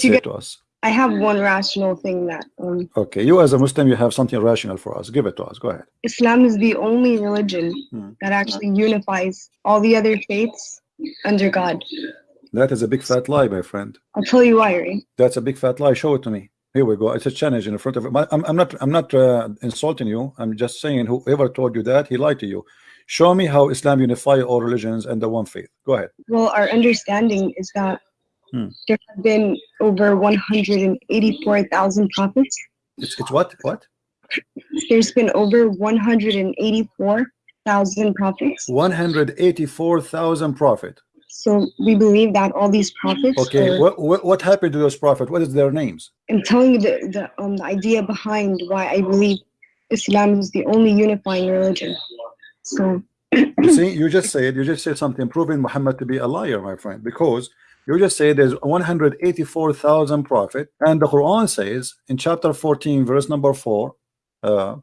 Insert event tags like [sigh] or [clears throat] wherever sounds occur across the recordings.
All right. What do you to say get- to us? I have one rational thing that um, Okay, you as a Muslim, you have something rational for us. Give it to us. Go ahead. Islam is the only religion Hmm. that actually unifies all the other faiths under God. That is a big fat lie, my friend. I'll tell you why, right? That's a big fat lie. Show it to me. Here we go. It's a challenge in front of it. I'm, I'm not. I'm not uh, insulting you. I'm just saying whoever told you that he lied to you. Show me how Islam unify all religions and the one faith. Go ahead. Well, our understanding is that Hmm. there have been over 184,000 prophets. It's, it's what? What? There's been over 184,000 prophets. 184,000 prophet. So we believe that all these prophets Okay. are, What, what what happened to those prophet? What is their names? I'm telling you the, the, um, the idea behind why I believe Islam is the only unifying religion. So You see, you just said you just said something proving Muhammad to be a liar, my friend, because you just say there's 184,000 prophet, and the Quran says in chapter 14, verse number four, uh,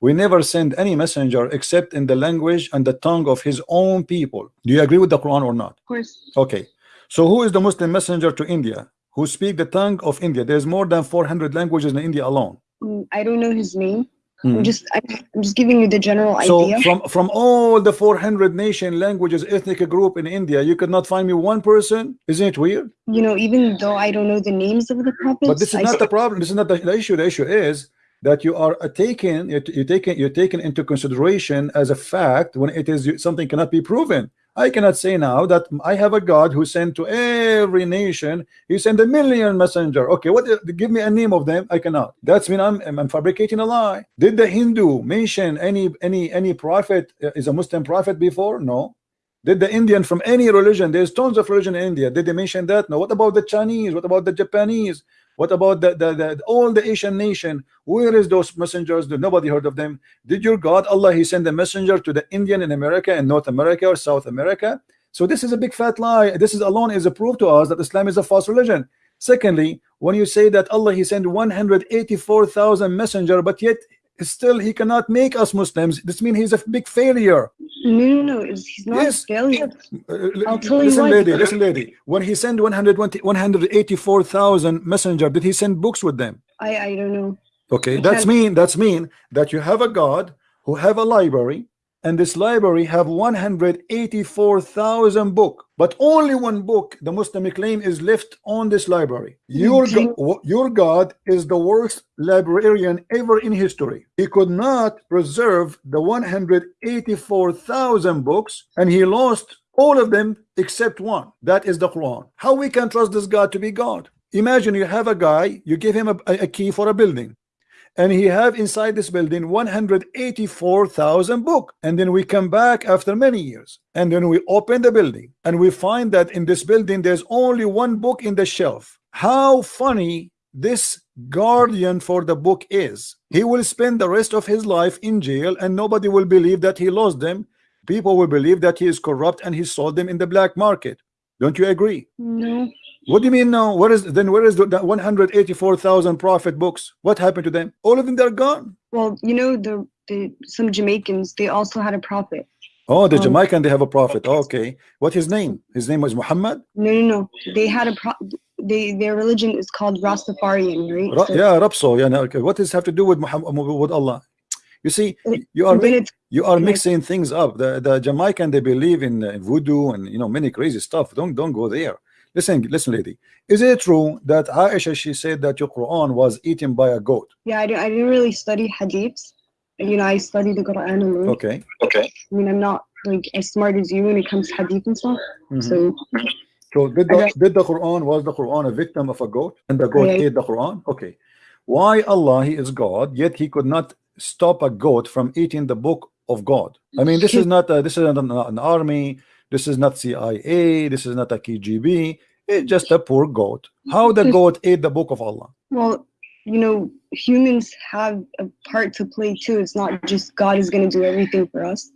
we never send any messenger except in the language and the tongue of his own people. Do you agree with the Quran or not? of course, Okay. So who is the Muslim messenger to India who speak the tongue of India? There's more than 400 languages in India alone. mm, I don't know his name. Hmm. I'm just I, I'm just giving you the general So idea. from from all the 400 nation languages ethnic group in India, you could not find me one person. Isn't it weird? you know, even though I don't know the names of the prophets, But this is I not the problem. This is not the, the issue. The issue is that you are taken you you taken you're taken into consideration as a fact when it is something cannot be proven. I cannot say now that I have a God who sent to every nation. He sent a million messenger. Okay, what? Give me a name of them. I cannot. That's mean I'm, I'm fabricating a lie. Did the Hindu mention any any any prophet uh, is a Muslim prophet before? No. Did the Indian from any religion? There's tons of religion in India. Did they mention that? No. What about the Chinese? What about the Japanese? What about the, the, the all the Asian nation? Where is those messengers? Nobody heard of them? Did your God Allah He send a messenger to the Indian in America and North America or South America? So this is a big fat lie. This is alone is a proof to us that Islam is a false religion. Secondly, when you say that Allah He sent 184,000 messenger, but yet still He cannot make us Muslims, this means He's a big failure. no, no, no. He's not Yes. a failure. Uh, I'll tell you listen, why. lady, listen, lady. When he sent 120, 184,000 messenger, did he send books with them? I I don't know. Okay, that's mean that's mean that you have a God who have a library, and this library have 184,000 book, but only one book the Muslim claim is left on this library. Your Okay. go- your God is the worst librarian ever in history. He could not preserve the 184,000 books, and he lost all of them except one. That is the Quran. How we can trust this God to be God? Imagine you have a guy, you give him a, a key for a building and he have inside this building 184,000 book. And then we come back after many years. And then we open the building. And we find that in this building there's only one book in the shelf. How funny this guardian for the book is. He will spend the rest of his life in jail and nobody will believe that he lost them. People will believe that he is corrupt and he sold them in the black market. Don't you agree? No. What do you mean now? Where is then? Where is the, the 184,000 prophet books? What happened to them? All of them they're gone. Well, you know the the some Jamaicans they also had a prophet. Oh, the Um, Jamaican they have a prophet. Okay, what his name? His name was Muhammad. No, no, no. They had a pro. They their religion is called Rastafarian, right? Ra- So- yeah, Rapso. Yeah, no, okay. What does have to do with Muhammad with Allah? You see, you are and then mi- it's you are mixing things up. The the Jamaican they believe in, in voodoo and you know many crazy stuff. Don't don't go there. Listen, listen, lady. Is it true that Aisha she said that your Quran was eaten by a goat? yeah. I, don't, I didn't really study hadiths. You know, I study the Quran alone. Okay. Okay. I mean, I'm not like as smart as you when it comes to hadith and stuff. Mhm. So So did the, did the Quran was the Quran a victim of a goat and the goat Yeah. ate the Quran? Okay. Why Allah he is God yet he could not stop a goat from eating the book of God? I mean this is not a, this is an, an army. This is not CIA. This is not a KGB. It's just a poor goat. How the goat ate the book of Allah? well, you know, humans have a part to play too. It's not just God is going to do everything for us.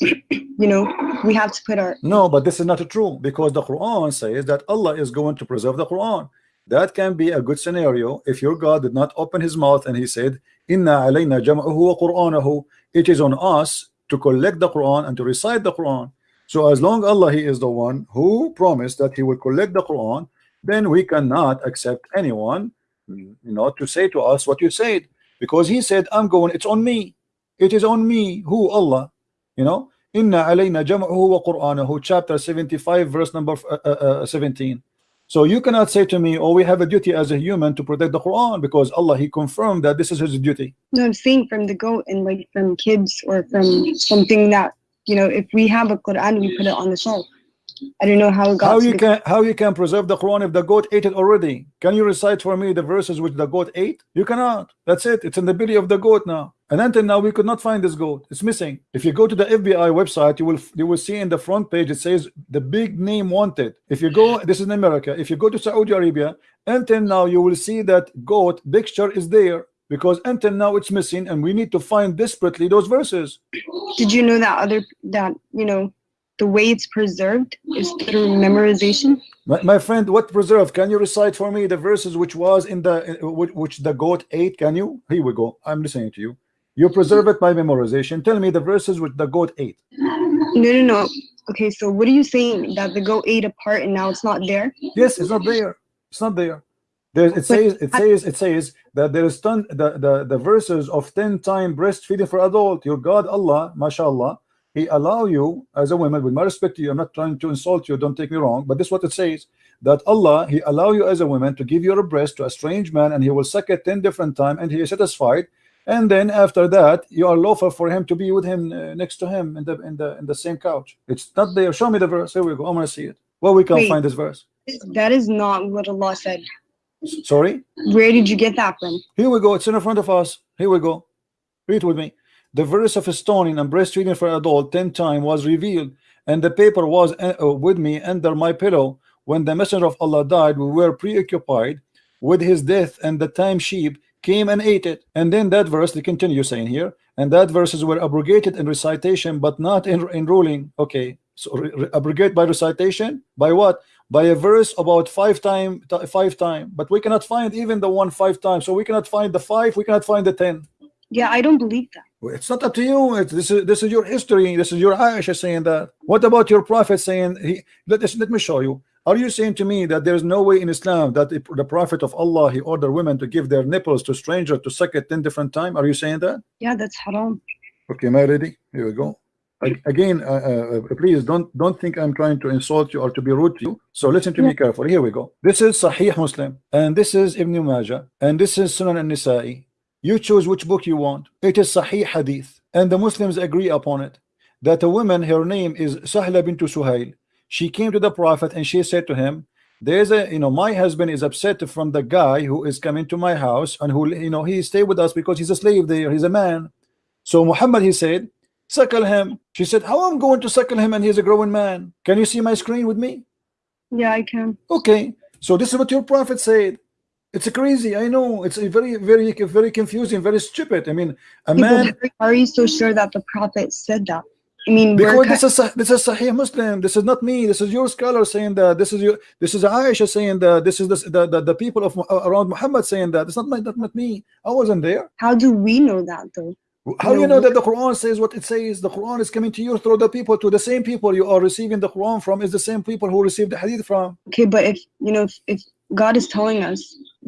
you know, we have to put our No, but this is not true because the Quran says that Allah is going to preserve the Quran. That can be a good scenario if your God did not open his mouth and he said, Inna alayna jam'ahu wa Qur'anahu. It is on us to collect the Quran and to recite the Quran. So as long Allah He is the one who promised that He will collect the Quran then we cannot accept anyone you know to say to us what you said. Because he said I'm going it's on me. It is on me. Who Allah? You know? Inna alayna jam'uhu wa qur'anahu chapter 75 verse number uh, uh, uh, 17 so you cannot say to me oh we have a duty as a human to protect the Quran because Allah he confirmed that this is his duty. No, I'm saying from the goat and like from kids or from something that you know, if we have a Quran, we put it on the shelf. I don't know how it got. how you can how you can preserve the Quran if the goat ate it already? Can you recite for me the verses which the goat ate? You cannot. That's it. It's in the belly of the goat now. And until now we could not find this goat. It's missing. If you go to the FBI website you will you will see in the front page it says the big name wanted. If you go this is in America. If you go to Saudi Arabia until now you will see that goat picture is there because until now it's missing and we need to find desperately those verses Did you know that other that you know the way it's preserved is through memorization? My, my friend, what preserve? Can you recite for me the verses which was in the uh, which, which the goat ate? Can you? Here we go. I'm listening to you. You preserve it by memorization. Tell me the verses which the goat ate. No, no, no. Okay, so what are you saying that the goat ate a part and now it's not there? Yes, it's not there. It's not there. There it says it says it says that there is ton the, the the verses of 10 time breastfeeding for adult. Your God Allah, mashallah, He allow you as a woman with my respect to you. I'm not trying to insult you. Don't take me wrong, but this is what it says that Allah He allow you as a woman to give your breast to a strange man, and He will suck it 10 different time, and He is satisfied. And then after that, you are lawful for him to be with him uh, next to him in the in the in the same couch. It's not there. Show me the verse. Here we go. I'm gonna see it. Well, we can Wait. find this verse. That is not what Allah said. Sorry. Where did you get that from? Here we go. It's in front of us. Here we go. Read with me. The verse of stoning and breastfeeding for adult ten times was revealed, and the paper was uh, uh, with me under my pillow. When the messenger of Allah died, we were preoccupied with his death, and the time sheep came and ate it. And then that verse, they continue saying here, and that verses were abrogated in recitation, but not in, in ruling. Okay, so abrogate by recitation by what? By a verse about five time, five time. But we cannot find even the one five times. So we cannot find the five. We cannot find the ten. Yeah, I don't believe that. It's not up to you. It's, this is this is your history. This is your Aisha saying that. What about your prophet saying? He, let us let me show you. Are you saying to me that there is no way in Islam that the, the prophet of Allah he ordered women to give their nipples to stranger to suck it ten different time? Are you saying that? Yeah, that's haram. Okay, am I ready? Here we go. Again, uh, uh, please don't don't think I'm trying to insult you or to be rude to you. So listen to me carefully. Here we go. This is Sahih Muslim, and this is Ibn Majah, and this is Sunan al-Nisa'i. You choose which book you want. It is Sahih Hadith, and the Muslims agree upon it. That a woman, her name is Sahla bint Suhail. She came to the Prophet and she said to him, "There's a, you know, my husband is upset from the guy who is coming to my house and who, you know, he stay with us because he's a slave there. He's a man." So Muhammad, he said, suckle him. She said, how am I'm going to suckle him and he's a growing man. Can you see my screen with me? Yeah, I can. Okay. So this is what your prophet said. It's crazy. I know. It's a very, very, very confusing, very stupid. I mean, a Yeah, man, are you so sure that the Prophet said that? I mean, because this is this is Sahih Muslim. This is not me. This is your scholar saying that. This is your this is Aisha saying that. This is the the, the, the people of uh, around Muhammad saying that. It's not my, not, not me. I wasn't there. how do we know that though? How do you No. know that the Quran says what it says? The Quran is coming to you through the people, to the same people you are receiving the Quran from, is the same people who received the Hadith from. Okay, but if you know, if, if God is telling us,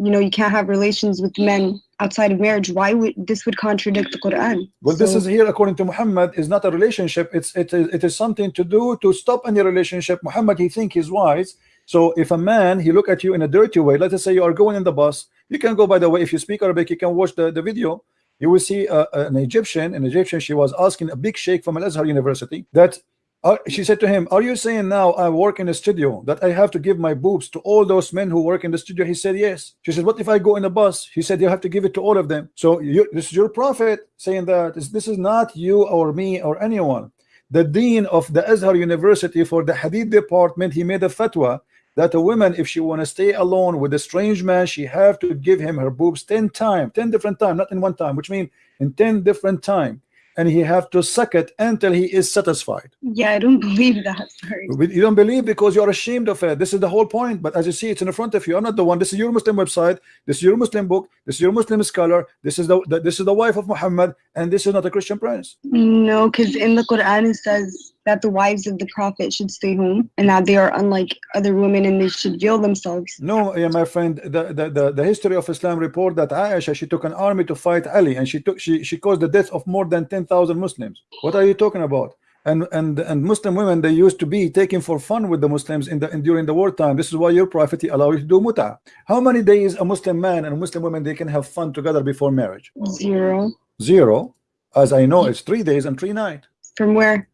you know, you can't have relations with men outside of marriage, why would this would contradict the Quran? Well, this So- is here, according to Muhammad, is not a relationship. It's it is it is something to do to stop any relationship. Muhammad, he think he's wise. So if a man he look at you in a dirty way, let us say you are going in the bus, you can go. By the way, if you speak Arabic, you can watch the, the video. You will see uh, an Egyptian, an Egyptian. She was asking a big sheikh from Al Azhar University that uh, she said to him, "Are you saying now I work in a studio that I have to give my boobs to all those men who work in the studio?" He said, "Yes." She said, "What if I go in a bus?" He said, "You have to give it to all of them." So you, this is your prophet saying that this, this is not you or me or anyone. The dean of the Azhar University for the Hadith department, he made a fatwa that a woman, if she want to stay alone with a strange man, she have to give him her boobs 10 times, 10 different time, not in one time, which means in 10 different time. And he have to suck it until he is satisfied. yeah, I don't [laughs] believe that. Sorry. You don't believe because you're ashamed of it. This is the whole point. But as you see, it's in the front of you. I'm not the one. This is your Muslim website. This is your Muslim book. This is your Muslim scholar. This is the, the this is the wife of Muhammad, and this is not a Christian prince. No, because in the Quran it says that the wives of the prophet should stay home and that they are unlike other women and they should veil themselves. No, yeah, my friend, the, the, the, the history of Islam report that Aisha, she took an army to fight Ali and she took she, she caused the death of more than 10,000 Muslims. What are you talking about? And and and Muslim women they used to be taken for fun with the Muslims in the in, during the wartime. This is why your prophet he allowed you to do muta. How many days a Muslim man and a Muslim woman they can have fun together before marriage? Zero. Zero. As I know, it's three days and three nights. From where?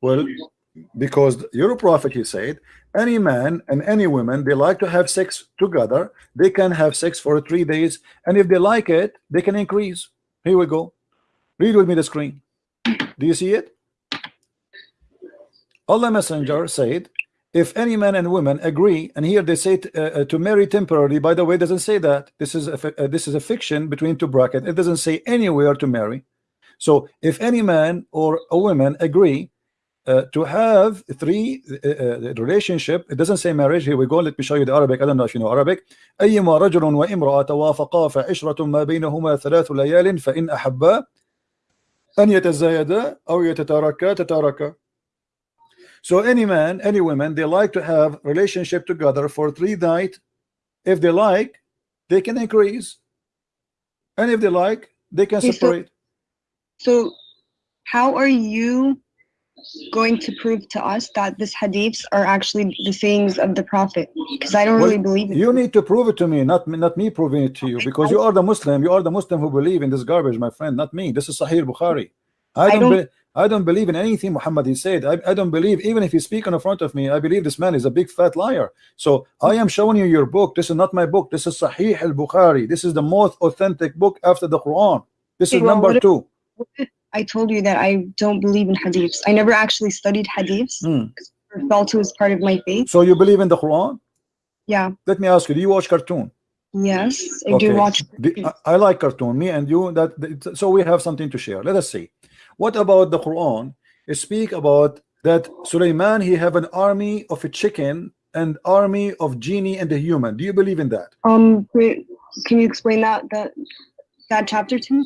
Well, because your prophet he said any man and any woman they like to have sex together they can have sex for three days and if they like it they can increase. Here we go. Read with me the screen. Do you see it? Allah messenger said if any man and woman agree and here they say uh, uh, to marry temporarily by the way doesn't say that. This is a uh, this is a fiction between two brackets. It doesn't say anywhere to marry. So if any man or a woman agree uh, to have three uh, uh, relationship it doesn't say marriage here we go let me show you the Arabic I don't know if you know Arabic أيما رجل وامرأة توافقا فعشرة ما بينهما ثلاث ليال فإن أحبا أن يتزايدا أو يتتاركا تتاركا so any man any woman they like to have relationship together for three nights if they like they can increase and if they like they can Okay, so- separate So how are you going to prove to us that this hadiths are actually the sayings of the prophet? Because I don't Well, really believe it. You need to prove it to me, not me, not me proving it to you, because you are the Muslim. You are the Muslim who believe in this garbage, my friend, not me. This is Sahih Bukhari. I I don't. don't- I don't believe in anything Muhammad he said. I, I don't believe even if he speak in front of me. I believe this man is a big fat liar. So I am showing you your book. This is not my book. This is Sahih al Bukhari. This is the most authentic book after the Quran. This is number two. What if I told you that I don't believe in hadiths. I never actually studied hadiths Hmm. or felt it was part of my faith. So you believe in the Quran? Yeah. Let me ask you. Do you watch cartoon? Yes, I Okay. do watch. The- I, like cartoon. Me and you. That so we have something to share. Let us see. What about the Quran? It speak about that Sulaiman he have an army of a chicken and army of genie and a human. Do you believe in that? Um, wait, can you explain that that that chapter to me?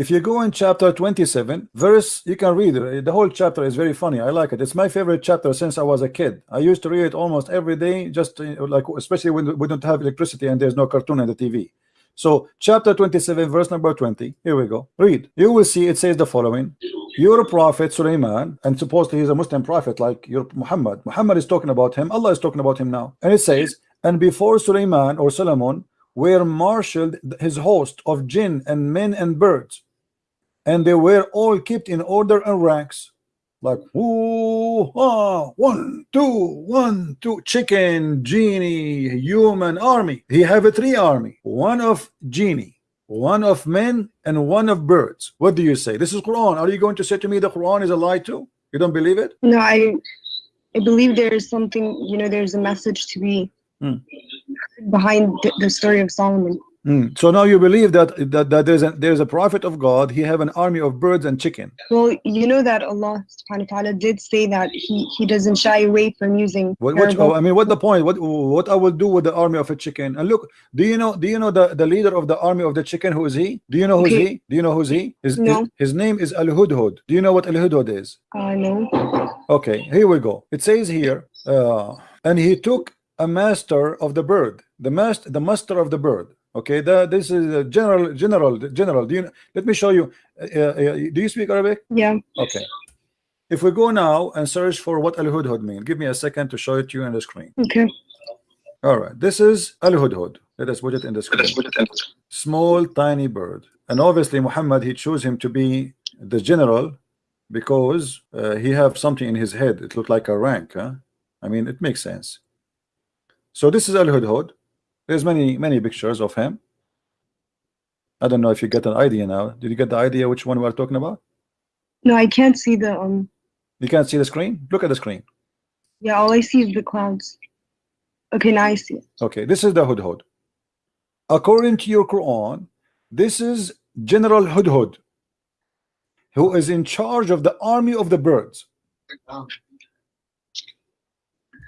If you go in chapter 27, verse, you can read. The whole chapter is very funny. I like it. It's my favorite chapter since I was a kid. I used to read it almost every day, just uh, like, especially when we don't have electricity and there's no cartoon on the TV. So, chapter 27, verse number 20. Here we go. Read. You will see it says the following Your prophet Sulaiman, and supposedly he's a Muslim prophet like your Muhammad. Muhammad is talking about him. Allah is talking about him now. And it says, And before Sulaiman or Solomon were marshaled his host of jinn and men and birds and they were all kept in order and ranks like ooh, ah, one two one two chicken genie human army he have a three army one of genie one of men and one of birds what do you say this is Quran are you going to say to me the Quran is a lie too you don't believe it No, I I believe there is something. You know, there's a message to be Hmm. behind the, the story of Solomon. Hmm. so now you believe that that, that there's a there's a prophet of God he have an army of birds and chicken Well, you know that Allah subhanahu wa ta'ala did say that he, he doesn't shy away from using What, which, oh, I mean, what the point? What what I will do with the army of a chicken? And look, do you know? Do you know the the leader of the army of the chicken? Who is he? Do you know who's Okay. he? Do you know who's he? His, No. his his name is Al Hudhud. Do you know what Al Hudhud is? uh, no. Okay, here we go. It says here, uh, and he took a master of the bird, the master, the master of the bird. Okay, the, this is a general, general, general. Do you? Let me show you. Uh, uh, do you speak Arabic? Yeah. Okay. If we go now and search for what Al Hudhud mean, give me a second to show it to you on the screen. Okay. All right, this is Al Hudhud. Let us put it in the screen. Small, tiny bird, and obviously Muhammad he chose him to be the general because uh, he have something in his head. It looked like a rank. Huh? I mean, it makes sense. So this is Al Hudhud. There's many many pictures of him. I don't know if you get an idea now. Did you get the idea which one we are talking about? No, I can't see the um. You can't see the screen. Look at the screen. Yeah, all I see is the clouds. Okay, now I see it. Okay, this is the Hudhud. According to your Quran, this is General Hudhud, who is in charge of the army of the birds.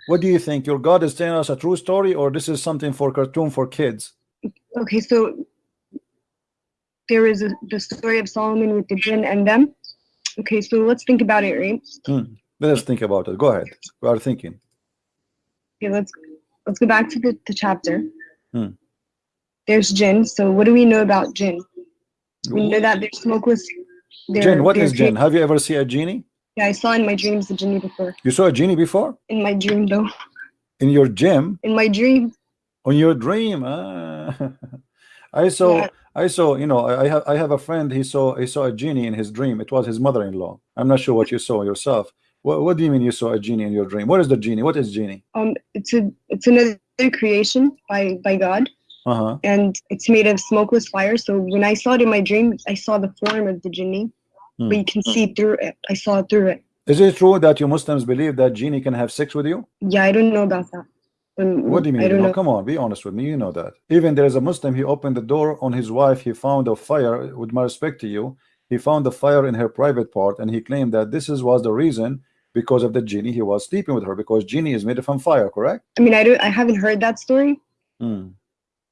What do you think? Your God is telling us a true story, or this is something for cartoon for kids? Okay, so there is a, the story of Solomon with the jinn and them, Okay, so let's think about it, right? Let us think about it. Go ahead. We are thinking. Okay, let's let's go back to the, the chapter. Hmm. There's jinn. So what do we know about jinn? We know that they're smokeless. They're, Jinn, what jinn? Have you ever seen a genie? Yeah, I saw in my dreams the genie before. You saw a genie before? In my dream, though. In your gym? In my dream. On your dream? Ah. [laughs] I saw Yeah. I saw, you know, I I have I have a friend. He saw he saw a genie in his dream. It was his mother-in-law. I'm not sure what you saw yourself. What, what do you mean you saw a genie in your dream? What is the genie? What is genie? Um, it's a it's another creation by by God, Uh huh. and it's made of smokeless fire. So when I saw it in my dream, I saw the form of the genie, Hmm. but you can see through it. I saw through it. Is it true that you Muslims believe that genie can have sex with you? Yeah, I don't know about that. Um, What do you mean? You know? Come on, be honest with me. You know that. Even there is a Muslim. He opened the door on his wife. He found a fire. With my respect to you, he found the fire in her private part, and he claimed that this is was the reason because of the genie he was sleeping with her because genie is made from fire. Correct? I mean, I don't. I haven't heard that story. Hmm.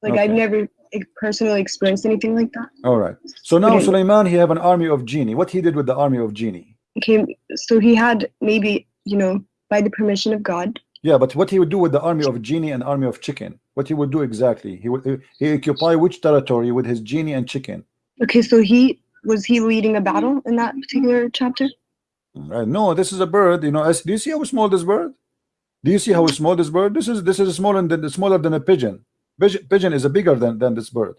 Like I've never personally experienced anything like that. All right. So now Okay. Sulaiman, he have an army of genie. What he did with the army of genie? Okay, so he had maybe you know by the permission of God. Yeah, but what he would do with the army of genie and army of chicken? What he would do exactly? He would he occupy which territory with his genie and chicken? Okay, so he was he leading a battle in that particular chapter? Uh, no, this is a bird. You know, as, do you see how small this bird? Do you see how small this bird? This is this is smaller than smaller than a pigeon. Pigeon, pigeon is a bigger than than this bird.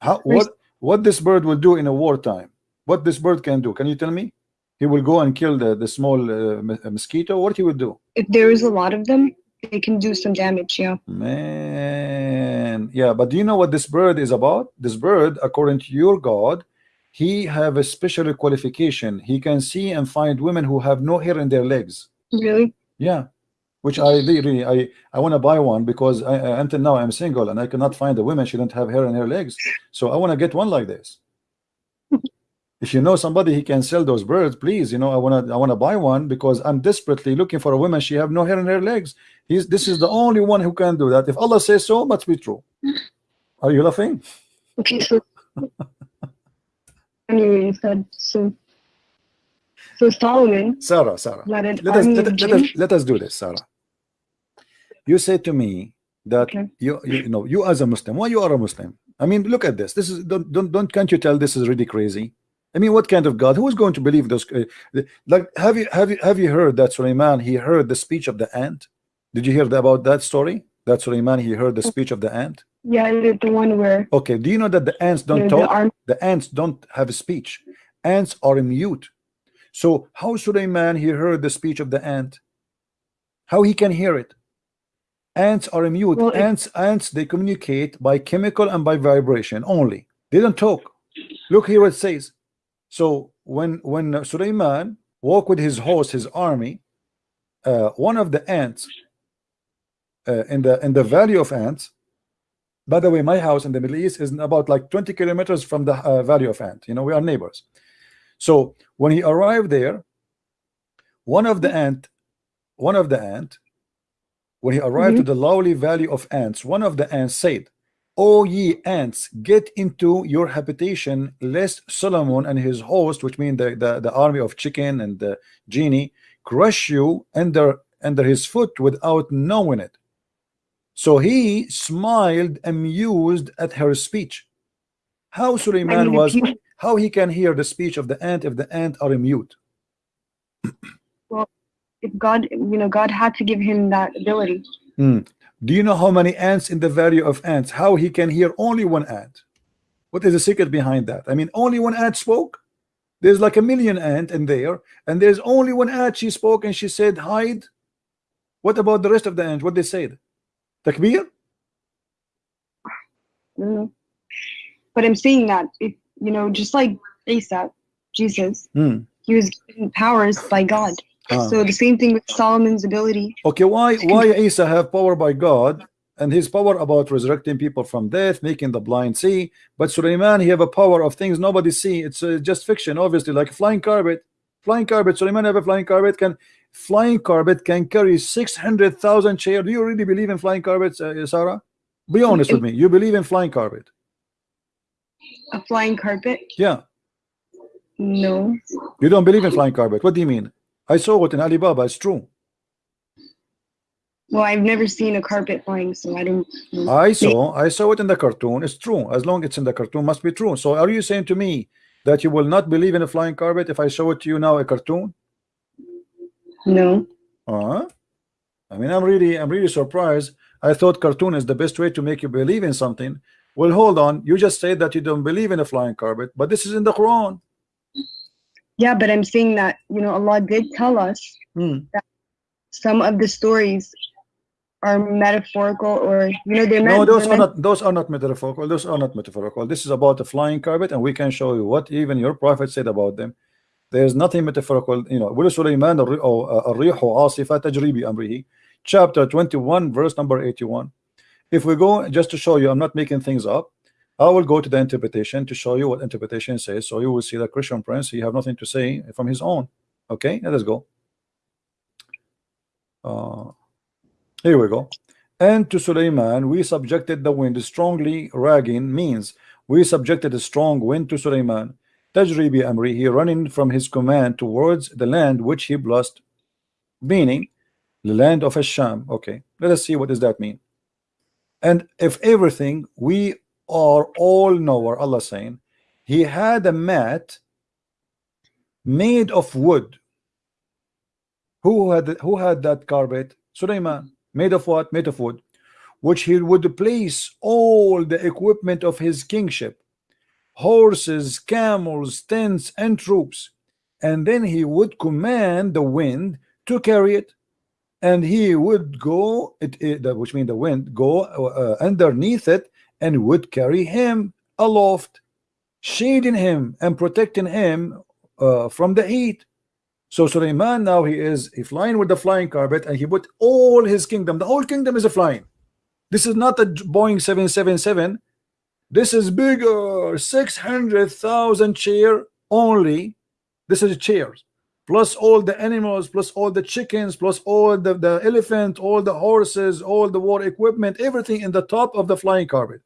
How what what this bird will do in a wartime? What this bird can do? Can you tell me? He will go and kill the the small uh, mosquito. What he would do? If there is a lot of them, they can do some damage. Yeah. Man, yeah, but do you know what this bird is about? This bird, according to your God, he have a special qualification. He can see and find women who have no hair in their legs. Really? Yeah, which I really I I want to buy one because I, until now I'm single and I cannot find a woman she don't have hair in her legs. So I want to get one like this. [laughs] If you know somebody he can sell those birds, please. You know I want to I want to buy one because I'm desperately looking for a woman. She have no hair in her legs. He's this is the only one who can do that. If Allah says so, must be true. Are you laughing? Okay, so [laughs] anyway, you said so. So Solomon Sarah, Sarah. an let us let, us- let us let us do this, Sarah. You say to me that Okay. you, you know you as a Muslim, why you are a Muslim? I mean, look at this. This is don't don't don't can't you tell this is really crazy? I mean, what kind of God? Who is going to believe those? Uh, like, have you have you have you heard that Suleiman he heard the speech of the ant? Did you hear about that story? That Suleiman he heard the speech of the ant. Yeah, the, the one where Okay, do you know that the ants don't the talk? arm. the ants don't have a speech ants are mute so how Suleiman he heard the speech of the ant how he can hear it ants are mute Well, ants ants they communicate by chemical and by vibration only they don't talk look here what it says so when when Suleiman walked with his host his army uh, one of the ants uh, in the in the valley of ants by the way, my house in the Middle East is about like 20 kilometers from the uh, Valley of Ant. You know, we are neighbors. So when he arrived there, one of the ant, one of the ant, when he arrived to the lowly valley of ants, one of the ants said, "O ye ants, get into your habitation, lest Solomon and his host, which mean the, the, the army of chicken and the genie, crush you under under his foot without knowing it." So he smiled, amused at her speech. How Suleiman was, how he can hear the speech of the ant if the ant are mute? If God, you know, God had to give him that ability. Hmm. Do you know how many ants in the valley of ants? How he can hear only one ant? What is the secret behind that? I mean, only one ant spoke. There's like a million ant in there, and there's only one ant. She spoke and she said, "Hide." What about the rest of the ants? What they said? Takbir? But I'm saying that if you know, just like Isa, Jesus, Hmm. he was given powers by God. Ah. So the same thing with Solomon's ability. Okay, why why Isa have power by God and his power about resurrecting people from death, making the blind see, but Suleiman he have a power of things nobody see. It's uh, just fiction, obviously, like flying carpet. Flying carpet. Suleiman have a flying carpet. Can flying carpet can carry six hundred thousand chair? Do you really believe in flying carpets, uh, Sarah? Be honest with me. You believe in flying carpet? A flying carpet. Yeah. No. You don't believe in flying carpet. What do you mean? I saw it in Alibaba. It's true. Well, I've never seen a carpet flying, so I don't. know. I saw I saw it in the cartoon. It's true. As long as it's in the cartoon, must be true. So are you saying to me that you will not believe in a flying carpet if I show it to you now a cartoon? No. Uh-huh. I mean, I'm really I'm really surprised. I thought cartoon is the best way to make you believe in something. Well, hold on. You just said that you don't believe in a flying carpet, but this is in the Quran yeah, but I'm saying that, you know, Allah did tell us mm. that some of the stories are metaphorical or you know they're no those are not those are not metaphorical. Those are not metaphorical. This is about the flying carpet and we can show you what even your prophet said about them. There's nothing metaphorical you know. Will Sulaiman amrihi. Chapter 21 verse number 81 if we go just to show you I'm not making things up. I will go to the interpretation to show you what interpretation says so you will see that Christian Prince he have nothing to say from his own. Okay let us go. Uh, here we go. And to Suleiman we subjected the wind strongly ragging means we subjected a strong wind to Suleiman. Tajribi amri he running from his command towards the land which he blessed meaning the land of Asham okay let us see what does that mean. And if everything we are all knower Allah saying he had a mat made of wood. Who had who had that carpet? Suleiman. Made of what? Made of wood. Which he would place all the equipment of his kingship horses camels tents and troops. And then he would command the wind to carry it. And he would go it, it which means the wind go uh, underneath it and would carry him aloft shading him and protecting him uh, from the heat. So Suleiman now he is flying with the flying carpet and he put all his kingdom the whole kingdom is a flying. This is not a Boeing 777 this is bigger 600,000 chair only. This is chairs plus all the animals plus all the chickens plus all the, the elephant all the horses all the war equipment everything in the top of the flying carpet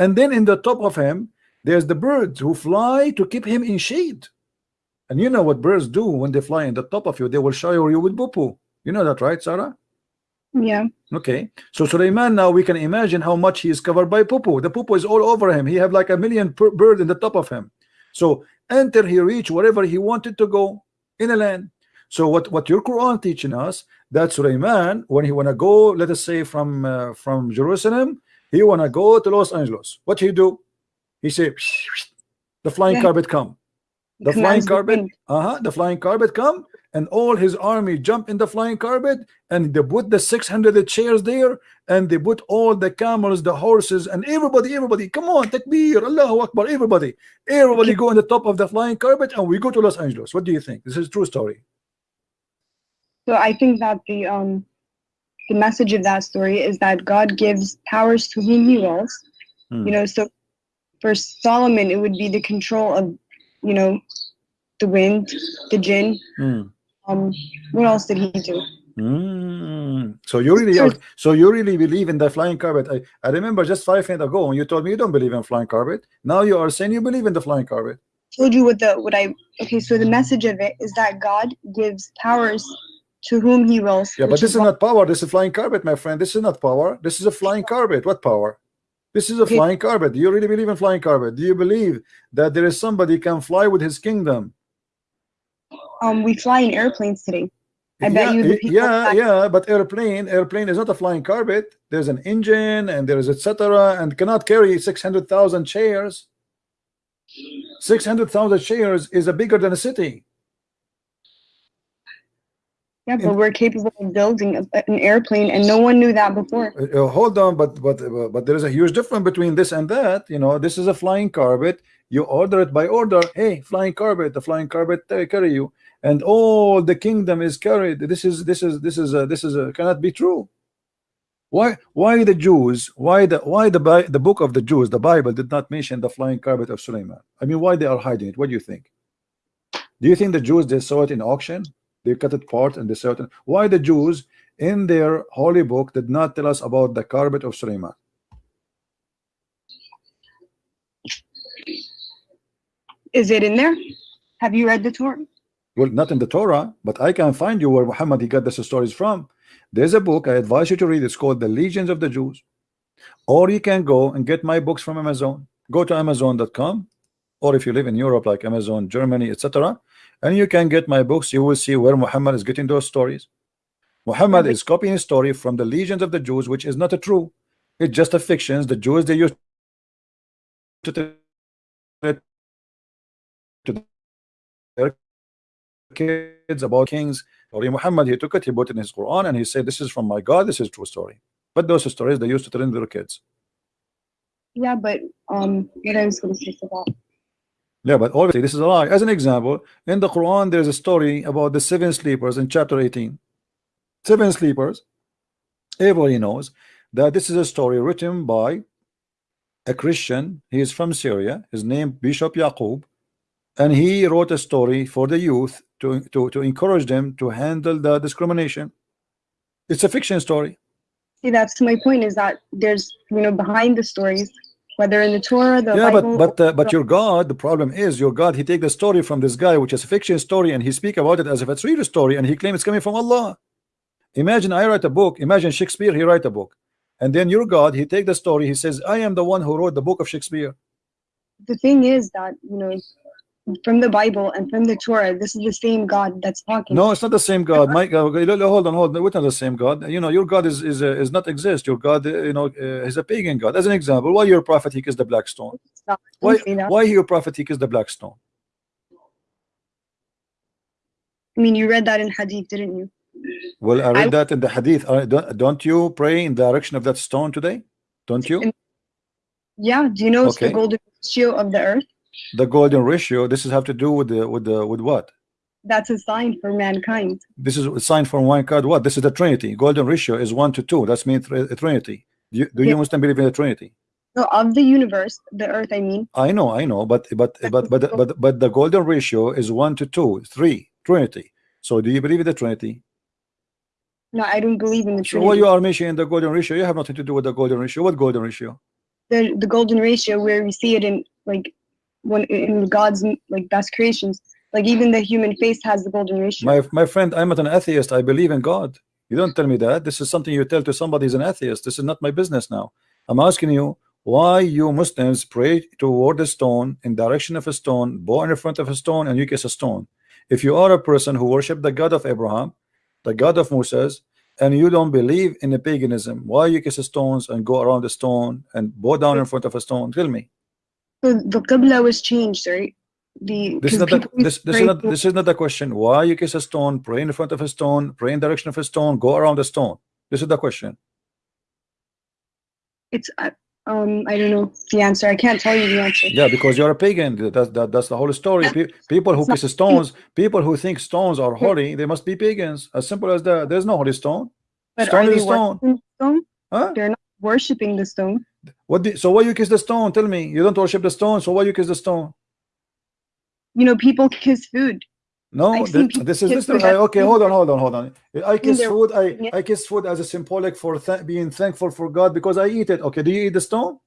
and then in the top of him there's the birds who fly to keep him in shade and you know what birds do when they fly in the top of you they will shower you with poo you know that right Sarah Yeah. Okay, so Suleiman now we can imagine how much he is covered by poo. The poo is all over him. He have like a million per bird in the top of him. So until he reach wherever he wanted to go in a land. So what what your Quran teaching us that Suleiman when he wanna go, let us say from uh, from Jerusalem, he wanna go to Los Angeles. What he do? He say the flying Yeah. carpet come. The flying Commands carpet, uh-huh, the flying carpet come, and all his army jump in the flying carpet, and they put the 600 chairs there, and they put all the camels, the horses, and everybody, everybody, come on, takbir, Allahu Akbar, everybody, everybody go on the top of the flying carpet, and we go to Los Angeles. What do you think? This is true story. So I think that the um the message of that story is that God gives powers to whom he wills. Hmm. You know, so for Solomon it would be the control of, you know, the wind, the jinn. Hmm. Um what else did he do? Mm. So you really are, so you really believe in the flying carpet. I, I remember just five minutes ago when you told me you don't believe in flying carpet. Now you are saying you believe in the flying carpet. told you what the what I okay, so the message of it is that God gives powers to whom he wills. Yeah, but this is not power. This is a flying carpet, my friend. This is not power. This is a flying carpet. What power? This is a Okay. flying carpet. Do you really believe in flying carpet? Do you believe that there is somebody can fly with his kingdom? um we fly in airplanes today. I bet you the people yeah, yeah, but airplane, airplane is not a flying carpet. There's an engine and there is etc. and cannot carry six hundred thousand chairs. Six hundred thousand chairs is a bigger than a city. Yeah, in- but we're capable of building an airplane and no one knew that before. Uh, uh, hold on, but but uh, but there is a huge difference between this and that. You know, this is a flying carpet. You order it by order. Hey, flying carpet, the flying carpet uh, carry you, and all the kingdom is carried. This is this is this is uh, this is uh, cannot be true. Why why the Jews? Why the why the the book of the Jews, the Bible, did not mention the flying carpet of Suleiman? I mean, why they are hiding it? What do you think? Do you think the Jews they saw it in auction? They cut it part and they saw it. in- Why the Jews in their holy book did not tell us about the carpet of Suleiman? Is it in there? Have you read the Torah? Well, not in the Torah, but I can find you where Muhammad he got these stories from. There's a book I advise you to read. It's called The Legends of the Jews. Or you can go and get my books from Amazon. Go to Amazon.com, or if you live in Europe, like Amazon, Germany, etc., and you can get my books. You will see where Muhammad is getting those stories. Muhammad is copying a story from the legends of the Jews, which is not a true. It's just a fiction. The Jews they used to tell it to their kids about kings. Or Muhammad he took it, he put it in his Quran, and he said, "This is from my God. This is true story." But those stories they used to tell in their kids. Yeah, but um, what I was going to say that. Yeah, but obviously this is a lie. As an example, in the Quran, there's a story about the seven sleepers in chapter 18. Seven sleepers. Everybody knows that this is a story written by a Christian. He is from Syria. His name Bishop Yaqub, and he wrote a story for the youth to to to encourage them to handle the discrimination. It's a fiction story. See, that's my point. Is that there's you know behind the stories, whether in the Torah, the yeah, Bible, but but uh, but your God, the problem is your God. He take the story from this guy, which is a fiction story, and he speak about it as if it's real story, and he claim it's coming from Allah. Imagine I write a book. Imagine Shakespeare, he write a book, and then your God, he take the story. He says, "I am the one who wrote the book of Shakespeare." the thing is that you know from the Bible and from the Torah, this is the same God that's talking. No, it's not the same God. My God, hold on, hold on. We're not the same God. You know, your God is is uh, is not exist. Your God, uh, you know, uh, is a pagan God. As an example, why your prophet he kissed the black stone? Stop. Why Don't say that. why your prophet he kissed the black stone? I mean, you read that in Hadith, didn't you? Well, I read I- that in the Hadith. Don't, don't you pray in the direction of that stone today? Don't you? Yeah. Do you know it's the golden ratio of the earth? The golden ratio. This is have to do with the with the with what? That's a sign for mankind. This is a sign for one God. What? This is the Trinity. Golden ratio is one to two. That's mean thr- Trinity. Do you, do you Yeah. Muslim believe in the Trinity? So of the universe, the earth, I mean, I know, I know, but but but but but but the golden ratio is one to two, three, Trinity. So do you believe in the Trinity? no, I don't believe in the So Trinity. why you are mentioning the golden ratio? You have nothing to do with the golden ratio. What golden ratio? the the golden ratio where we see it in like when in God's like best creations. Like even the human face has the golden ratio. My my friend, I'm not an atheist. I believe in God. You don't tell me that. This is something you tell to somebody who's an atheist. This is not my business now. I'm asking you why you Muslims pray toward a stone in direction of a stone, bow in front of a stone, and you kiss a stone. If you are a person who worship the God of Abraham, the God of Moses, and you don't believe in the paganism, why you kiss the stones and go around the stone and bow down in front of a stone? Tell me. The qibla was changed, right? The This is not the, this, this is not this is not the question. Why you kiss a stone, pray in front of a stone, pray in direction of a stone, go around the stone. This is the question. it's uh, um I don't know the answer. I can't tell you the answer. Yeah, because you're a pagan. That's that, that's the whole story. Pe- people who kiss stones, people who think stones are holy, they must be pagans. As simple as that. There's no holy stone. But Stone are is stone. stone? Huh? They're not worshiping the stone. What? So why you kiss the stone? Tell me. You don't worship the stone. So why you kiss the stone? You know, people [laughs] kiss food. No, th- this is this. I, okay, hold on, hold on, hold on. I kiss food. I. I kiss food as a symbolic for th- being thankful for God because I eat it. Okay, do you eat the stone?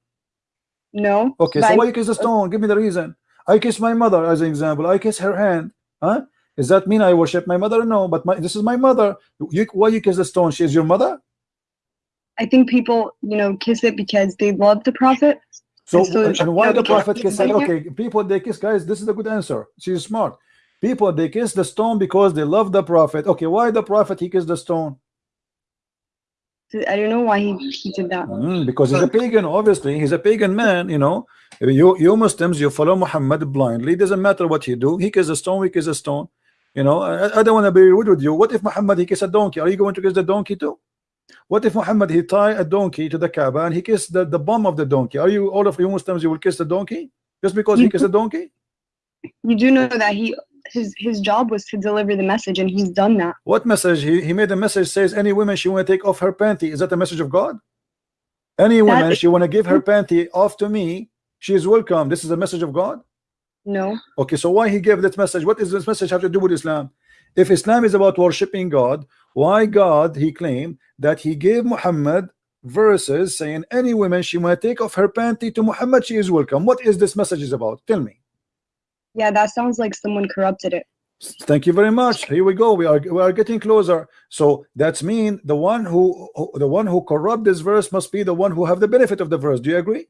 No. Okay, so I- why you kiss the oh. stone? Give me the reason. I kiss my mother as an example. I kiss her hand. Huh? Does that mean I worship my mother? No, but my, this is my mother. You, why you kiss the stone? She is your mother. I think people, you know, kiss it because they love the prophet. So And so- and, why the prophet kiss it? Okay, people they kiss guys. This is a good answer. She's smart. People they kiss the stone because they love the prophet. Okay, why the prophet he kissed the stone? I don't know why he, he did that. Mm, because he's a pagan, obviously. He's a pagan man, you know. You you Muslims, you follow Muhammad blindly. Doesn't matter what he do. He kiss a stone, we kiss a stone. You know, I, I don't want to be rude with you. What if Muhammad he kiss a donkey? Are you going to kiss the donkey too? What if Muhammad he tie a donkey to the Kaaba and he kissed the, the bum of the donkey? Are you all of you Muslims you will kiss the donkey? Just because he You- kissed a donkey? You do know that he his his job was to deliver the message, and he's done that. What message? He, he made a message says any woman she want to take off her panty. Is that a message of God? Any woman is- she want to give her panty off to me, she is welcome. This is a message of God. No. Okay, so why he gave that message? What does this message have to do with Islam? If Islam is about worshiping God, why God he claimed that he gave Muhammad verses saying any woman she might take off her panty to Muhammad, she is welcome. What is this message is about? Tell me. Yeah, that sounds like someone corrupted it. Thank you very much. Here we go. We are we are getting closer. So that's mean the one who, who the one who corrupt this verse must be the one who have the benefit of the verse. Do you agree?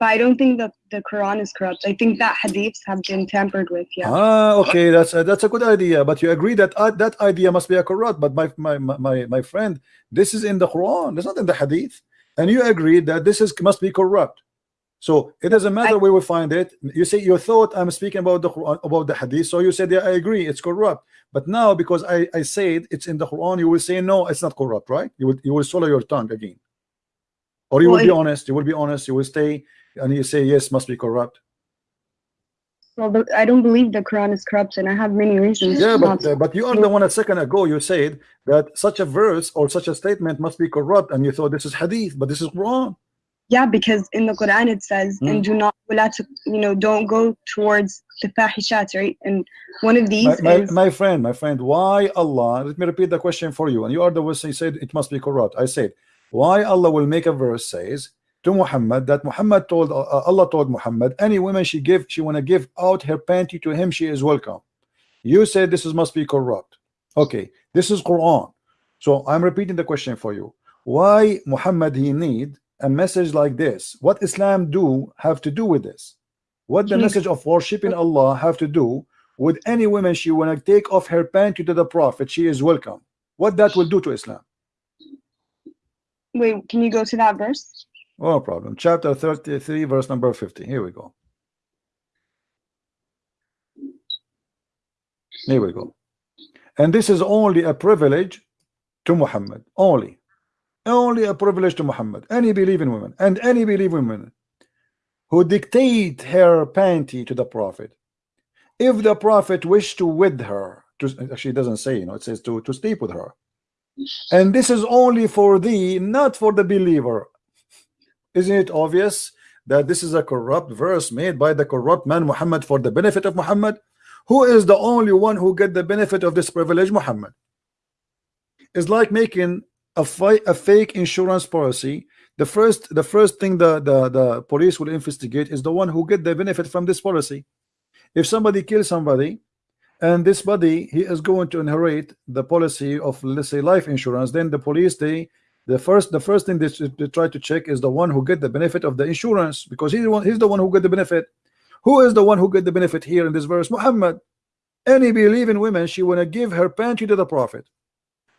But I don't think that the Quran is corrupt. I think that hadiths have been tampered with. Yeah. Ah, okay, that's a, that's a good idea. But you agree that uh, that idea must be a corrupt. But my my my my friend, this is in the Quran. It's not in the hadith, and you agree that this is must be corrupt. So it doesn't matter I- where we find it. You say you thought I'm speaking about the Quran, about the hadith, so you said yeah, I agree, it's corrupt. But now because I I said it's in the Quran, you will say no, it's not corrupt, right? You will you will swallow your tongue again, or you well, will be honest. You will be honest. You will stay, and you say yes, must be corrupt. Well, but I don't believe the Quran is corrupt, and I have many reasons. Yeah, but uh, but you are the one a second ago you said that such a verse or such a statement must be corrupt, and you thought this is hadith, but this is wrong. Yeah, because in the Quran it says, mm. and do not, you know, don't go towards the fahishat, right? And one of these my, is... my, friend, my friend, why Allah, let me repeat the question for you. And you are the one who said it must be corrupt. I said, why Allah will make a verse says to Muhammad that Muhammad told uh, Allah told Muhammad any woman she give she want to give out her panty to him she is welcome. You said this is must be corrupt. Okay, this is Quran. So I'm repeating the question for you. Why Muhammad he need a message like this? What Islam do have to do with this? What the message of worshiping Allah have to do with any woman she want to take off her panty to the Prophet? She is welcome. What that will do to Islam? Wait, can you go to that verse? Oh, no problem. Chapter 33, verse number 50. Here we go. Here we go. And this is only a privilege to Muhammad. Only. Only a privilege to Muhammad. Any believing woman and any believing woman who dictate her panty to the Prophet. If the Prophet wished to with her, to, actually doesn't say, you know, it says to, to sleep with her. And this is only for thee, not for the believer. Isn't it obvious that this is a corrupt verse made by the corrupt man Muhammad for the benefit of Muhammad? Who is the only one who get the benefit of this privilege? Muhammad. It's like making a, a fake insurance policy. The first, the first thing the, the the police will investigate is the one who get the benefit from this policy. If somebody kills somebody, and this body he is going to inherit the policy of let's say life insurance, then the police they the first the first thing they, they try to check is the one who get the benefit of the insurance because he's the one he's the one who get the benefit. Who is the one who get the benefit here in this verse? Muhammad. Any believing woman she want to give her panty to the prophet.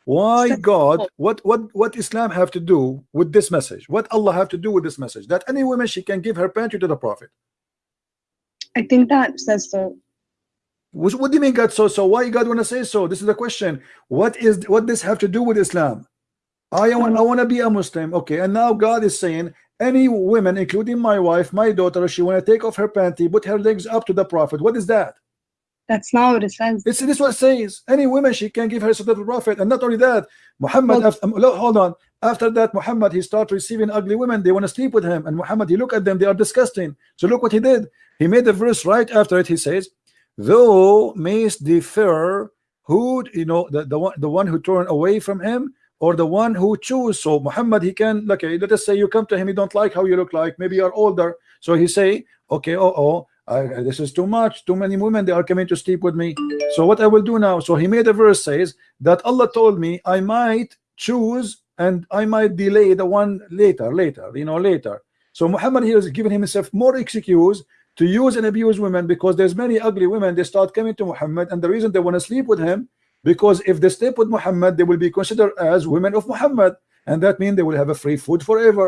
Why God what what what Islam have to do with this message? What Allah have to do with this message? That any woman she can give her panty to the prophet. I think that says so. Which, what do you mean God so so why God want to say so? This is the question. What is what this have to do with Islam? I want I want to be a Muslim. Okay and now God is saying any women including my wife my daughter she want to take off her panty put her legs up to the prophet. What is that? That's not what it says. it's this is what it says. Any woman she can give her to the prophet. And not only that Muhammad Well- after, hold on. After that Muhammad he start receiving ugly women. They want to sleep with him. And Muhammad he look at them. They are disgusting. So look what he did. He made the verse right after it. He says though mayst defer who you know the, the one the one who turn away from him or the one who choose so Muhammad he can okay let us say you come to him you don't like how you look like maybe you're older. So he say okay oh oh I, this is too much too many women they are coming to sleep with me. So what I will do now? So he made a verse says that Allah told me I might choose and I might delay the one later later you know later. So Muhammad here is giving himself more excuse to use and abuse women because there's many ugly women they start coming to Muhammad and the reason they want to sleep with him because if they sleep with Muhammad they will be considered as women of Muhammad. And that means they will have a free food forever.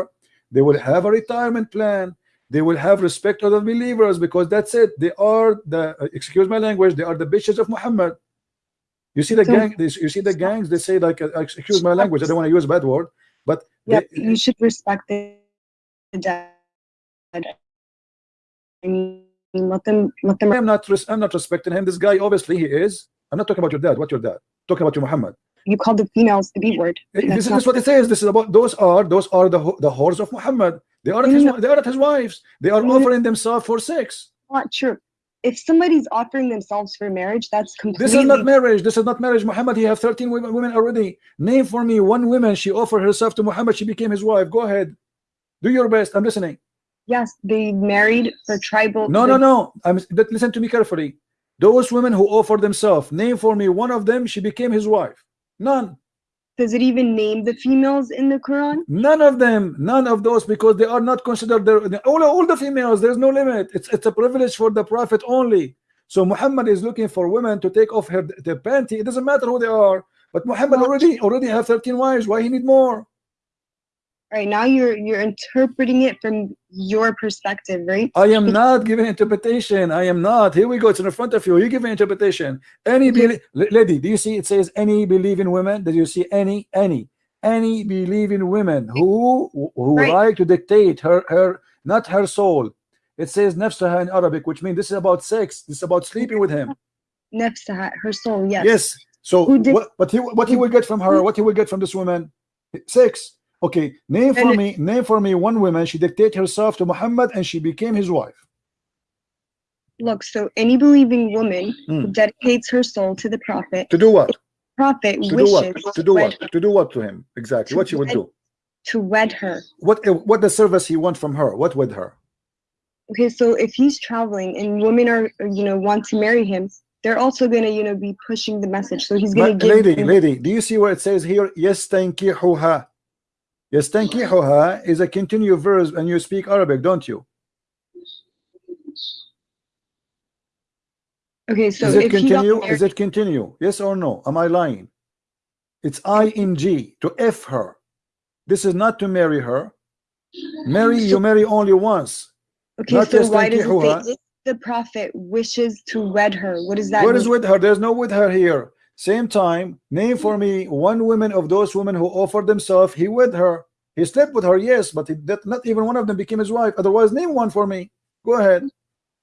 They will have a retirement plan. They will have respect of the believers because that's it. They are the uh, excuse my language they are the bitches of Muhammad. You see the So- gang this you see the gangs they say like uh, excuse my language I don't want to use a bad word but Yep, they- you should respect the the dead. I mean, let them let them. I'm not I'm not respecting him this guy obviously he is I'm not talking about your dad what your dad talking about your Muhammad You called the females the B word. This That's is, not- this is what it says. This is about those are those are the the whores of Muhammad. They are his, they are his wives. They are offering themselves for sex. not true. If somebody's offering themselves for marriage, that's completely. This is not marriage. This is not marriage. Muhammad, he have 13 women, women already. Name for me one woman she offered herself to Muhammad. She became his wife. Go ahead. Do your best. I'm listening. Yes, they married for tribal. No, no, no. I'm that- listen to me carefully. Those women who offer themselves, name for me one of them. She became his wife. None. Does it even name the females in the Quran? None of them. None of those because they are not considered. Their, all all the females. There's no limit. It's it's a privilege for the prophet only. So Muhammad is looking for women to take off her the panty. It doesn't matter who they are. But Muhammad already already have 13 wives. Why he need more? Right, now you're you're interpreting it from your perspective, right? I am not giving interpretation. I am not. Here we go. It's in the front of you. You give an interpretation. Any Okay. lady, do you see it says any believing women? Did you see any any any believing women who who Right. like to dictate her her not her soul? It says nafsaha in Arabic, which means this is about sex. This is about sleeping with him. Nafsaha, her soul, yes. Yes. So Who did- what, what he what he will get from her? What he will get from this woman? Sex. Okay. Name for me. Name for me one woman. She dictated herself to Muhammad and she became his wife. Look, so any believing woman who Hmm. dedicates her soul to the prophet, To do what? prophet To do wishes what? To do what? To do what to him? Exactly. What she would do? to wed her. What what the service he want from her? What with her? Okay, so if he's traveling and women are, you know, want to marry him, they're also gonna, you know, be pushing the message. So he's gonna Ma- give lady, lady, do you see where it says here? Yes, tankihuha. Yes, thank tankihuha is a continuous verse, and you speak Arabic, don't you? Okay, so Is it if he got continue? Is it continue? Yes or no? Am I lying? It's ing to f her. This is not to marry her. Marry you marry only once. okay, not so why does it say the prophet wishes to wed her? What does that What mean? is with her? There's no with her here. Same time, name for me one woman of those women who offered themselves. He with her. He slept with her, yes, but he, that, not even one of them became his wife. Otherwise, name one for me. Go ahead.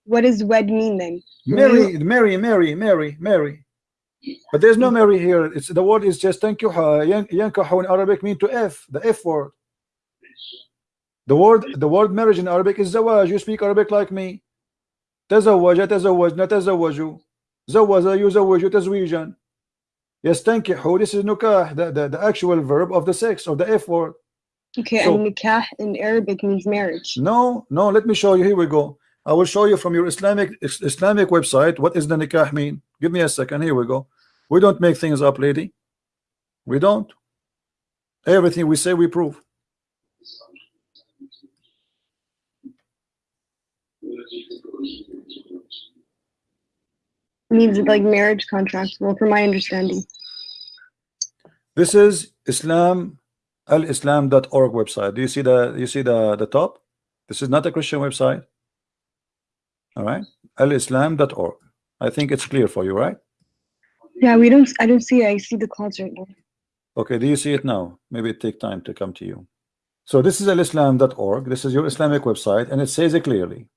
What does wed mean then? marry, marry, marry, marry, marry. But there's no marry here. It's the word is just uh, yankuha. Yankuha in Arabic mean to F, the F word. The word the word marriage in Arabic is zawaj. You speak Arabic like me. تزوج تزوجنا تزوجوا زوج يزوج تزويجا يستنكحوا this is nukah the, the, the actual verb of the sex of the F word Okay, So- and nikah in Arabic means marriage. no no let me show you here we go I will show you from your Islamic is- Islamic website what is the nikah mean give me a second here we go we don't make things up lady we don't everything we say we prove Means like marriage contract. Well, from my understanding. This is Islam al-islam.org website. Do you see the you see the the top? This is not a Christian website. All right, al-islam.org. I think it's clear for you, right? Yeah, we don't. I don't see it. I see the clouds right now. Okay, do you see it now? Maybe it take time to come to you. So this is al-islam.org. This is your Islamic website, and it says it clearly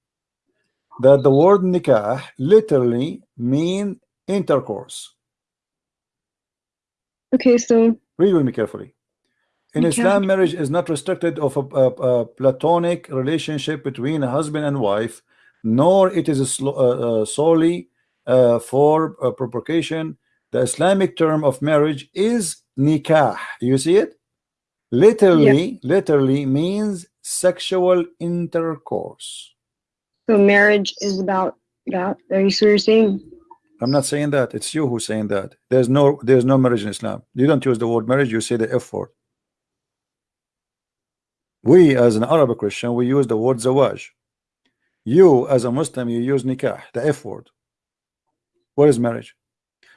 that the word nikah literally mean intercourse. Okay, so Read with me carefully. In Nikah. Islam, marriage is not restricted of a, a, a platonic relationship between a husband and wife, nor it is uh, uh, solely uh, for uh, procreation. The Islamic term of marriage is nikah. You see it? Literally, literally means sexual intercourse. So marriage is about that. Are you so you're saying? I'm not saying that. It's you who's saying that. There's no there's no marriage in Islam. You don't use the word marriage, you say the F word. We as an Arab Christian, we use the word zawaj. You as a Muslim, you use nikah, the F word. What is marriage?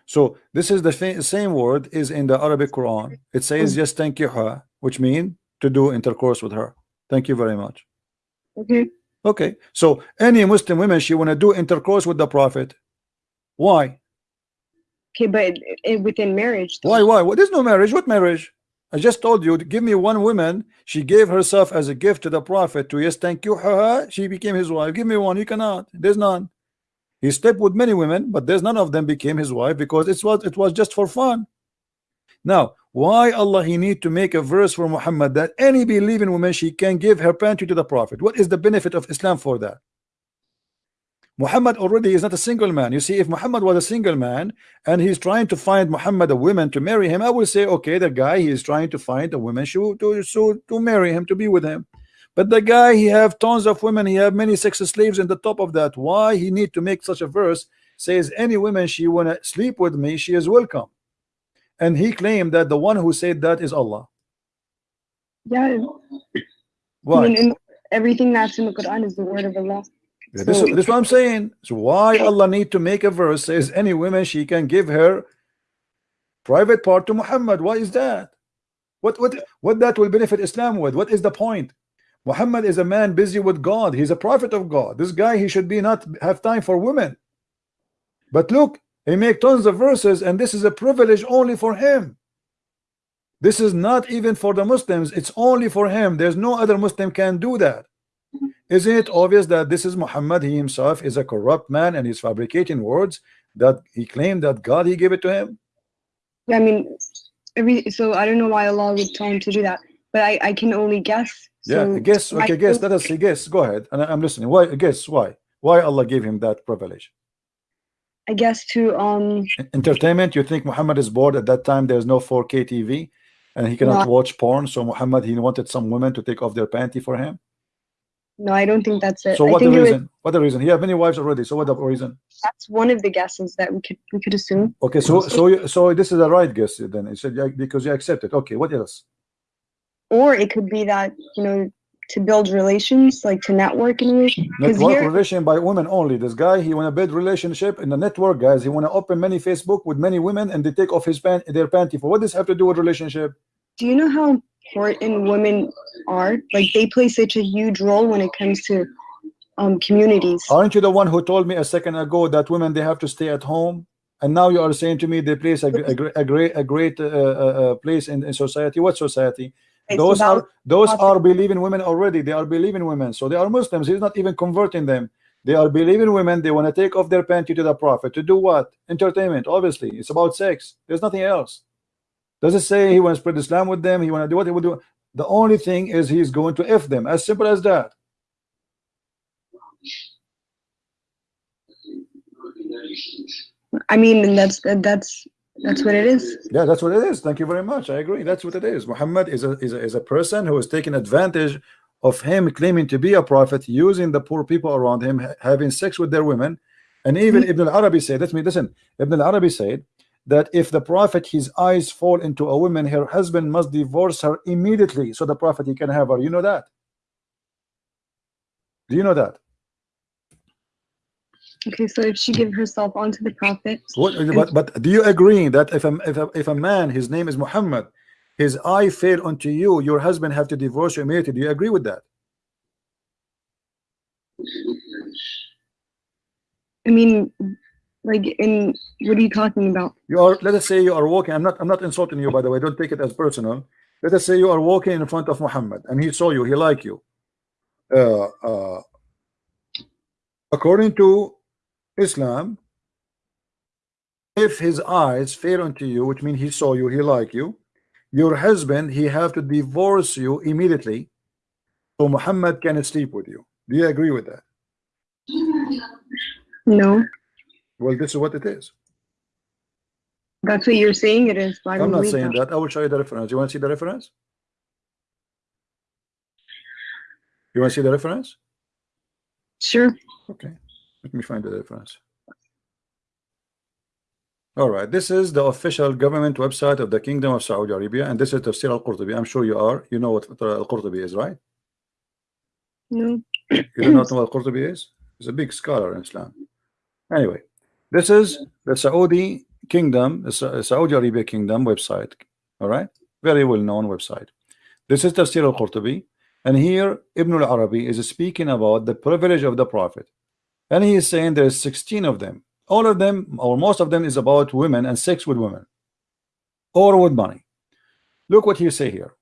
So this is the same word is in the Arabic Quran. It says hmm. yes thank you her, which mean to do intercourse with her. Thank you very much. Okay. Okay, so any Muslim women she want to do intercourse with the Prophet. Why? Okay, but it, it, within marriage. though. Why? Why? What is no marriage? What marriage? I just told you. Give me one woman. She gave herself as a gift to the Prophet. To yes, thank you. Her, she became his wife. Give me one. You cannot. There's none. He slept with many women, but there's none of them became his wife because it was it was just for fun. Now, why Allah he need to make a verse for Muhammad that any believing woman she can give her panty to the Prophet? What is the benefit of Islam for that? Muhammad already is not a single man. You see, if Muhammad was a single man and he's trying to find Muhammad a woman to marry him, I will say, okay, the guy he is trying to find a woman to to, to, to marry him, to be with him. But the guy, he have tons of women. He have many sex slaves in the top of that. Why he need to make such a verse? Says any woman she wanna sleep with me, she is welcome. And he claimed that the one who said that is Allah. Yeah. Why? I mean, in everything that's in the Quran is the word of Allah. Yeah, this, So- this is what I'm saying. So why Allah need to make a verse says any woman she can give her private part to Muhammad? Why is that? What what what that will benefit Islam with? What is the point? Muhammad is a man busy with God. He's a prophet of God. This guy he should be not have time for women. But look, he make tons of verses, and this is a privilege only for him. This is not even for the Muslims. It's only for him. There's no other Muslim can do that. Isn't it obvious that this is Muhammad? He himself is a corrupt man and he's fabricating words that he claimed that God he gave it to him. Yeah, I mean, every so I don't know why Allah would tell him to do that, but I I can only guess. Yeah, So guess. I Okay, guess. feel- Let us see. Guess. Go ahead. And I- I'm listening. Why? Guess why? Why Allah gave him that privilege? I guess to um Entertainment. You think Muhammad is bored at that time? There's no 4K TV, and he cannot Not- watch porn. So Muhammad he wanted some women to take off their panty for him. no, I don't think that's it. So I what the think it was, reason? What the reason? He have many wives already. So what the reason? that's one of the guesses that we could we could assume. Okay, so so you, so this is a right guess then. He said yeah, because you accept it. Okay, what else? Or it could be that, you know, to build relations, like to network in a way. Network relation by women only. This guy, he want to build relationship in the network, guys. He want to open many Facebook with many women, and they take off his pant, their panty. For what does this have to do with relationship? do you know how important women are? Like they play such a huge role when it comes to um communities. Aren't you the one who told me a second ago that women they have to stay at home? And now you are saying to me they place a, a, a great a great uh, uh, uh, place in, in society. What society? It's those about- are those about- are believing women already. They are believing women, so they are Muslims. He's not even converting them. They are believing women. They want to take off their panty to the prophet to do what? Entertainment. Obviously, it's about sex. There's nothing else. Does it say he wants to spread Islam with them? He want to do what he will do. The only thing is he's going to f them. As simple as that. I mean, that's that's that's what it is. Yeah, that's what it is. Thank you very much. I agree. That's what it is. Muhammad is a is a, is a person who is taking advantage of him claiming to be a prophet, using the poor people around him, ha- having sex with their women. And even mm-hmm. Ibn al-Arabi said, let me listen. Ibn al-Arabi said that if the prophet his eyes fall into a woman, her husband must divorce her immediately so the prophet he can have her. You know that? Do you know that? Okay, so if she give herself onto the prophet, What, but, but do you agree that if a, if a if a man his name is Muhammad his eye fell onto you your husband have to divorce you immediately do you agree with that? I mean, like in what are you talking about? you are let us say you are walking I'm not I'm not insulting you by the way don't take it as personal. Let us say you are walking in front of Muhammad and he saw you he like you. Uh, uh, according to Islam if his eyes fell onto you which means he saw you he like you your husband he have to divorce you immediately so Muhammad can sleep with you do you agree with that No, well this is what it is that's what you're saying. It is. Don't I'm not saying that. that I will show you the reference you want to see the reference you want to see the reference Sure. Okay, let me find the difference. All right, this is the official government website of the Kingdom of Saudi Arabia, and this is Tafsir al-Qurtubi. I'm sure you are. You know what al-Qurtubi is, right? No. You do not know what al-Qurtubi is? He's a big scholar in Islam. Anyway, this is the Saudi Kingdom, the Saudi Arabia Kingdom website. All right, very well-known website. This is Tafsir al-Qurtubi, and here Ibn al-Arabi is speaking about the privilege of the Prophet, and he is saying there's 16 of them. All of them, or most of them, is about women and sex with women, or with money. Look what he say here.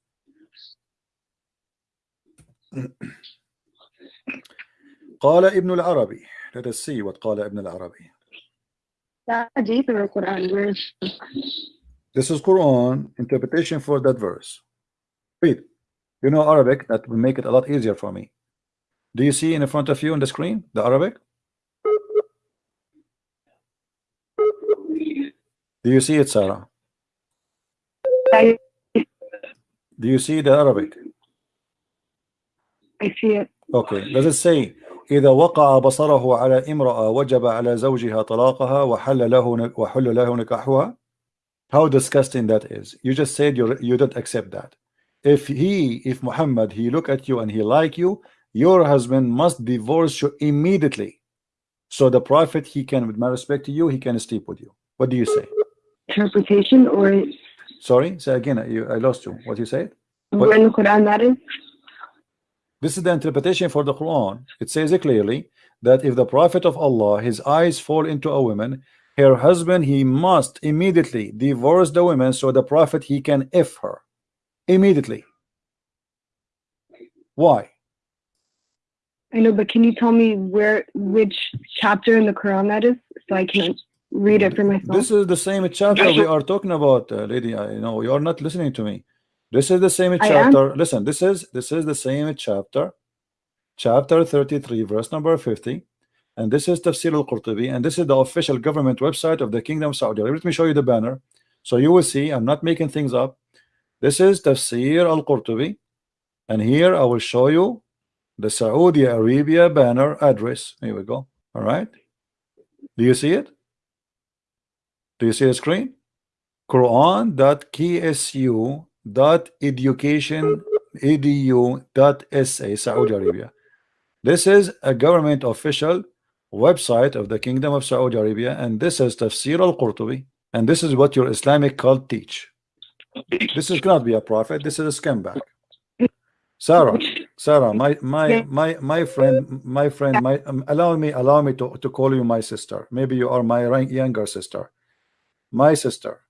قال ابن العربي let us see what قال ابن العربي That deep in the Quran. Where this is Quran interpretation for that verse read you know Arabic that will make it a lot easier for me do you see in front of you on the screen the Arabic do you see it Sarah I, do you see the Arabic I see it. Okay, does it say إذا وقع بصره على امرأة وجب على زوجها طلاقها وحل له وحل له نكاحها how disgusting that is you just said you you don't accept that if he if Muhammad he look at you and he like you your husband must divorce you immediately so the prophet he can with my respect to you he can sleep with you what do you say Interpretation or sorry say again you, I lost you what you said in the Quran that is? This is the interpretation for the Quran. It says it clearly that if the Prophet of Allah, his eyes fall into a woman, her husband, he must immediately divorce the woman so the Prophet, he can F her. Immediately. Why? I know, but can you tell me where, which chapter in the Quran that is, so I can read it for myself? This is the same chapter we are talking about, uh, lady. I know you are not listening to me. This is the same chapter. Listen, this is this is the same chapter, chapter 33, verse number 50. And this is Tafsir al-Qurtubi, and this is the official government website of the Kingdom of Saudi Arabia. Let me show you the banner. So you will see, I'm not making things up. This is Tafsir al-Qurtubi, and here I will show you the Saudi Arabia banner address. Here we go. All right. Do you see it? Do you see the screen? Quran.ksu dot education edu dot sa Saudi Arabia. This is a government official website of the Kingdom of Saudi Arabia and this is Tafsir al-Qurtubi and this is what your Islamic cult teach. This is cannot be a prophet this is a scumbag. Sarah Sarah my my my my friend my friend my um, allow me allow me to, to call you my sister. Maybe you are my younger sister my sister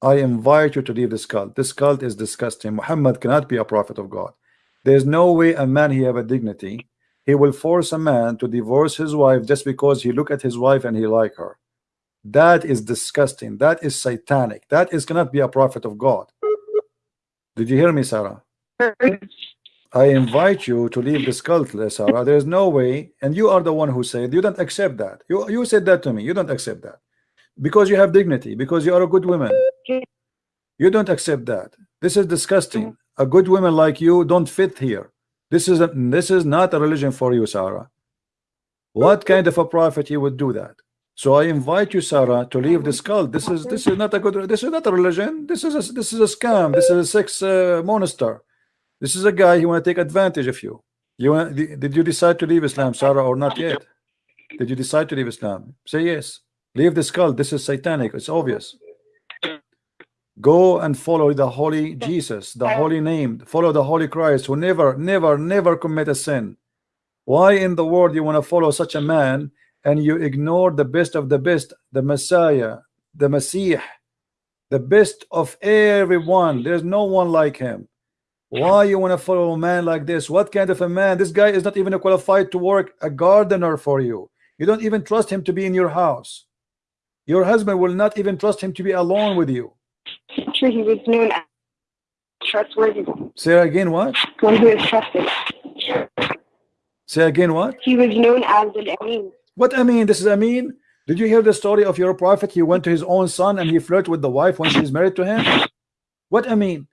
I invite you to leave this cult. This cult is disgusting. Muhammad cannot be a prophet of God. There's no way a man he have a dignity. He will force a man to divorce his wife just because he look at his wife and he like her. That is disgusting. That is satanic. That is cannot be a prophet of God. Did you hear me, Sarah? I invite you to leave this cult, Sarah. There's no way, and you are the one who said you don't accept that. You you said that to me. You don't accept that because you have dignity, because you are a good woman. You don't accept that. This is disgusting. A good woman like you don't fit here. This is a, this is not a religion for you, Sarah. What kind of a prophet you would do that? So I invite you, Sarah, to leave this cult. This is this is not a good. This is not a religion. This is a, this is a scam. This is a sex uh, monster. This is a guy who want to take advantage of you. You want, did you decide to leave Islam, Sarah, or not yet? Did you decide to leave Islam? Say yes. Leave this cult. This is satanic. It's obvious. Go and follow the holy Jesus, the holy name. Follow the holy Christ who never, never, never commit a sin. Why in the world you want to follow such a man and you ignore the best of the best, the Messiah, the Messiah, the best of everyone? There's no one like him. Why you want to follow a man like this? What kind of a man? This guy is not even qualified to work a gardener for you. You don't even trust him to be in your house. Your husband will not even trust him to be alone with you. Sure, he was known as trustworthy. Say again what? One who is trusted. Say again what? He was known as an Amin. What I mean, this is I mean. Did you hear the story of your prophet? He went to his own son and he flirted with the wife when she's married to him. What I mean?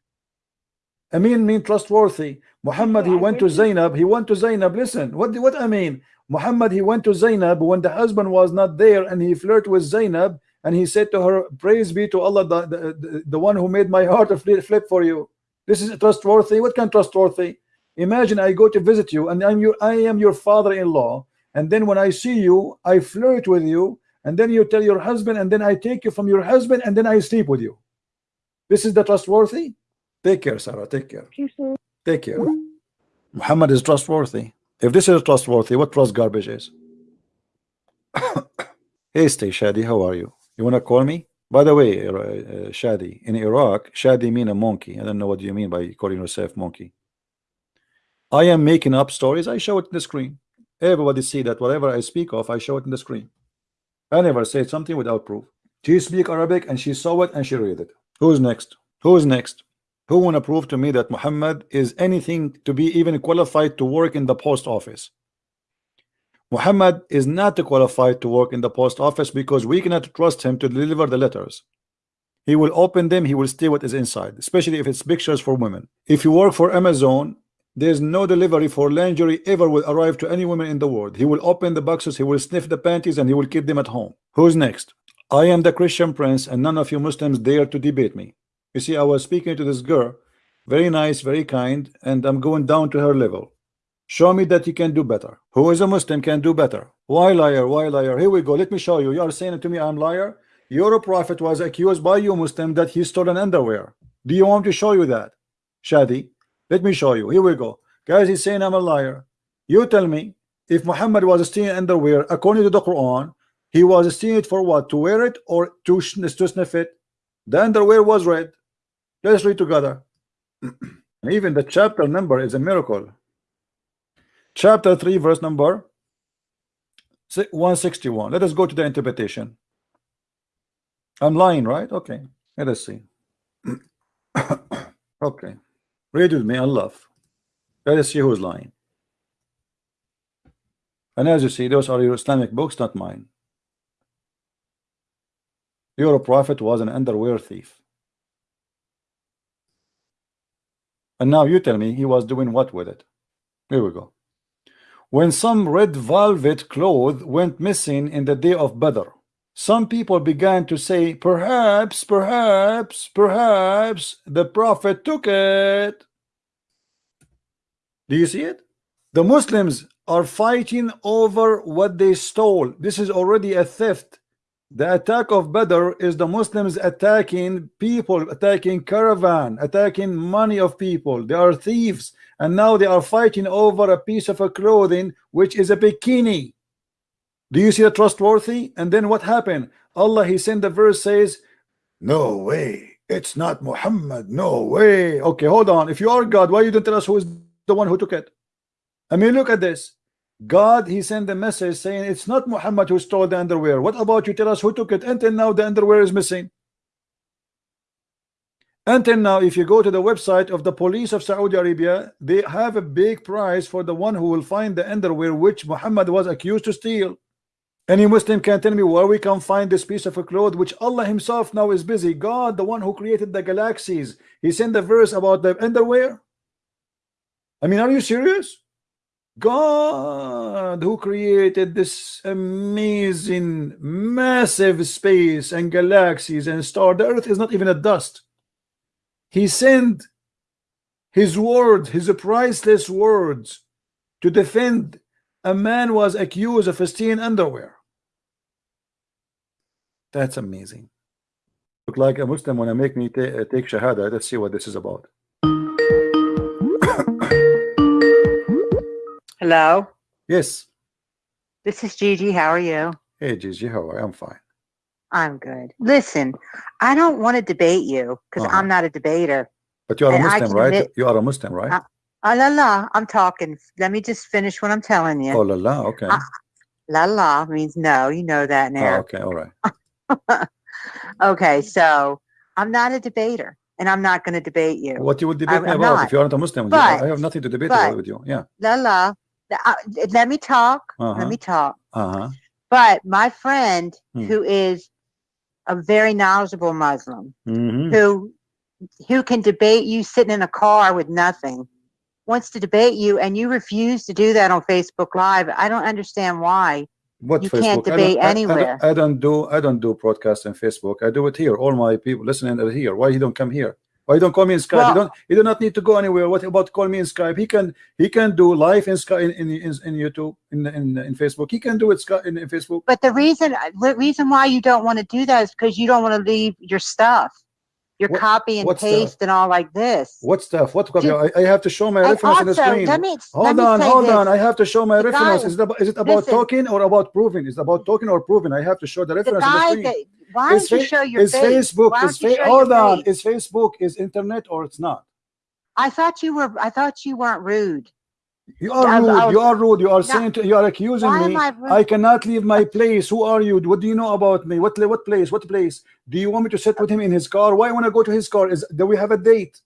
Amin mean trustworthy. Muhammad he went to Zainab. He went to Zainab. Listen, what what I mean? Muhammad he went to Zainab when the husband was not there and he flirted with Zainab and he said to her, Praise be to Allah, the, the, the, one who made my heart flip for you. This is trustworthy. What kind of trustworthy? Imagine I go to visit you and I'm your I am your father-in-law, and then when I see you, I flirt with you, and then you tell your husband, and then I take you from your husband, and then I sleep with you. This is the trustworthy. Take care, Sarah. Take care. Take care. Muhammad is trustworthy. If this is trustworthy, what trust garbage is? [coughs] hey, stay Shadi, how are you? You want to call me? By the way, uh, Shadi, in Iraq, Shadi mean a monkey. I don't know what you mean by calling yourself monkey. I am making up stories. I show it in the screen. Everybody see that whatever I speak of, I show it in the screen. I never said something without proof. She speak Arabic and she saw it and she read it. Who's next? Who's next? Who want to prove to me that Muhammad is anything to be even qualified to work in the post office? Muhammad is not qualified to work in the post office because we cannot trust him to deliver the letters. He will open them, he will stay what is inside, especially if it's pictures for women. If you work for Amazon, there's no delivery for lingerie ever will arrive to any woman in the world. He will open the boxes, he will sniff the panties, and he will keep them at home. Who's next? I am the Christian prince, and none of you Muslims dare to debate me. You see, I was speaking to this girl, very nice, very kind, and I'm going down to her level. Show me that you can do better. Who is a Muslim can do better. Why liar? Why liar? Here we go. Let me show you. You are saying to me I'm liar. Your prophet was accused by you Muslim that he stole an underwear. Do you want to show you that? Shadi, let me show you. Here we go. Guys, he's saying I'm a liar. You tell me if Muhammad was stealing underwear according to the Quran, he was stealing it for what? To wear it or to, to sniff it? The underwear was red. Let's read together. [clears throat] and even the chapter number is a miracle. Chapter 3, verse number 161. Let us go to the interpretation. I'm lying, right? Okay. Let us see. [clears throat] okay. Read with me, Allah. Let us see who's lying. And as you see, those are your Islamic books, not mine. Your prophet was an underwear thief. And now you tell me he was doing what with it? Here we go. When some red velvet cloth went missing in the day of Badr, some people began to say, perhaps, perhaps, perhaps the prophet took it. Do you see it? The Muslims are fighting over what they stole. This is already a theft. The attack of Badr is the Muslims attacking people, attacking caravan, attacking money of people. They are thieves and now they are fighting over a piece of a clothing which is a bikini. Do you see a trustworthy? And then what happened? Allah he sent the verse says no way. It's not Muhammad. No way. Okay hold on. If you are God why you don't tell us who is the one who took it? I mean look at this God he sent a message saying it's not Muhammad who stole the underwear what about you tell us who took it until now the underwear is missing until now, if you go to the website of the police of Saudi Arabia, they have a big prize for the one who will find the underwear which Muhammad was accused to steal. Any Muslim can tell me where we can find this piece of a cloth which Allah himself now is busy. God, the one who created the galaxies, he sent a verse about the underwear. I mean, are you serious? God who created this amazing massive space and galaxies and star the earth is not even a dust he sent his word, his priceless words, to defend a man was accused of stealing underwear. That's amazing. Look like a Muslim when I make me uh, take shahada. Let's see what this is about. Hello. Yes. This is Gigi. How are you? Hey, Gigi. How are you? I'm fine. I'm good. Listen, I don't want to debate you because uh -huh. I'm not a debater. But you are a Muslim, right? Admit, you are a Muslim, right? Uh, uh, la la, I'm talking. Let me just finish what I'm telling you. Oh la la, okay. Uh, la la means no. You know that now. Oh, okay, all right. [laughs] okay, so I'm not a debater, and I'm not going to debate you. What you would debate I, me about not. if you aren't a Muslim? But, I have nothing to debate but, with you. Yeah. La la. Uh, let me talk. -huh. Let uh-huh. me talk. Uh huh. But my friend, hmm. who is a very knowledgeable Muslim mm-hmm. who who can debate you sitting in a car with nothing wants to debate you and you refuse to do that on Facebook Live. I don't understand why. What you Facebook? can't debate I anywhere. I, I, don't do I don't do broadcast on Facebook. I do it here. All my people listening are here. Why you don't come here? Why don't call me in Skype? Well, you don't you do not need to go anywhere. What about call me in Skype? He can he can do live in Skype in in, in, in YouTube in, in in Facebook. He can do it Skype in, in Facebook. But the reason the reason why you don't want to do that is because you don't want to leave your stuff. Your what, copy and paste and all like this. What stuff? What copy? I, I, have to show my reference also, on the screen. Let me, hold let on, hold this. on. I have to show my the reference. Guy, is it about, is it about listen, talking or about proving? Is it about talking or proving? I have to show the reference the on the screen. That, why don't you show your is face? Facebook, is fa hold on. Face? Is Facebook is internet or it's not? I thought you were. I thought you weren't rude. You are rude. Was, you are rude. You are saying. To, you are accusing me. I, I, cannot leave my place. Who are you? What do you know about me? What what place? What place? Do you want me to sit with him in his car? Why want to go to his car? Is do we have a date?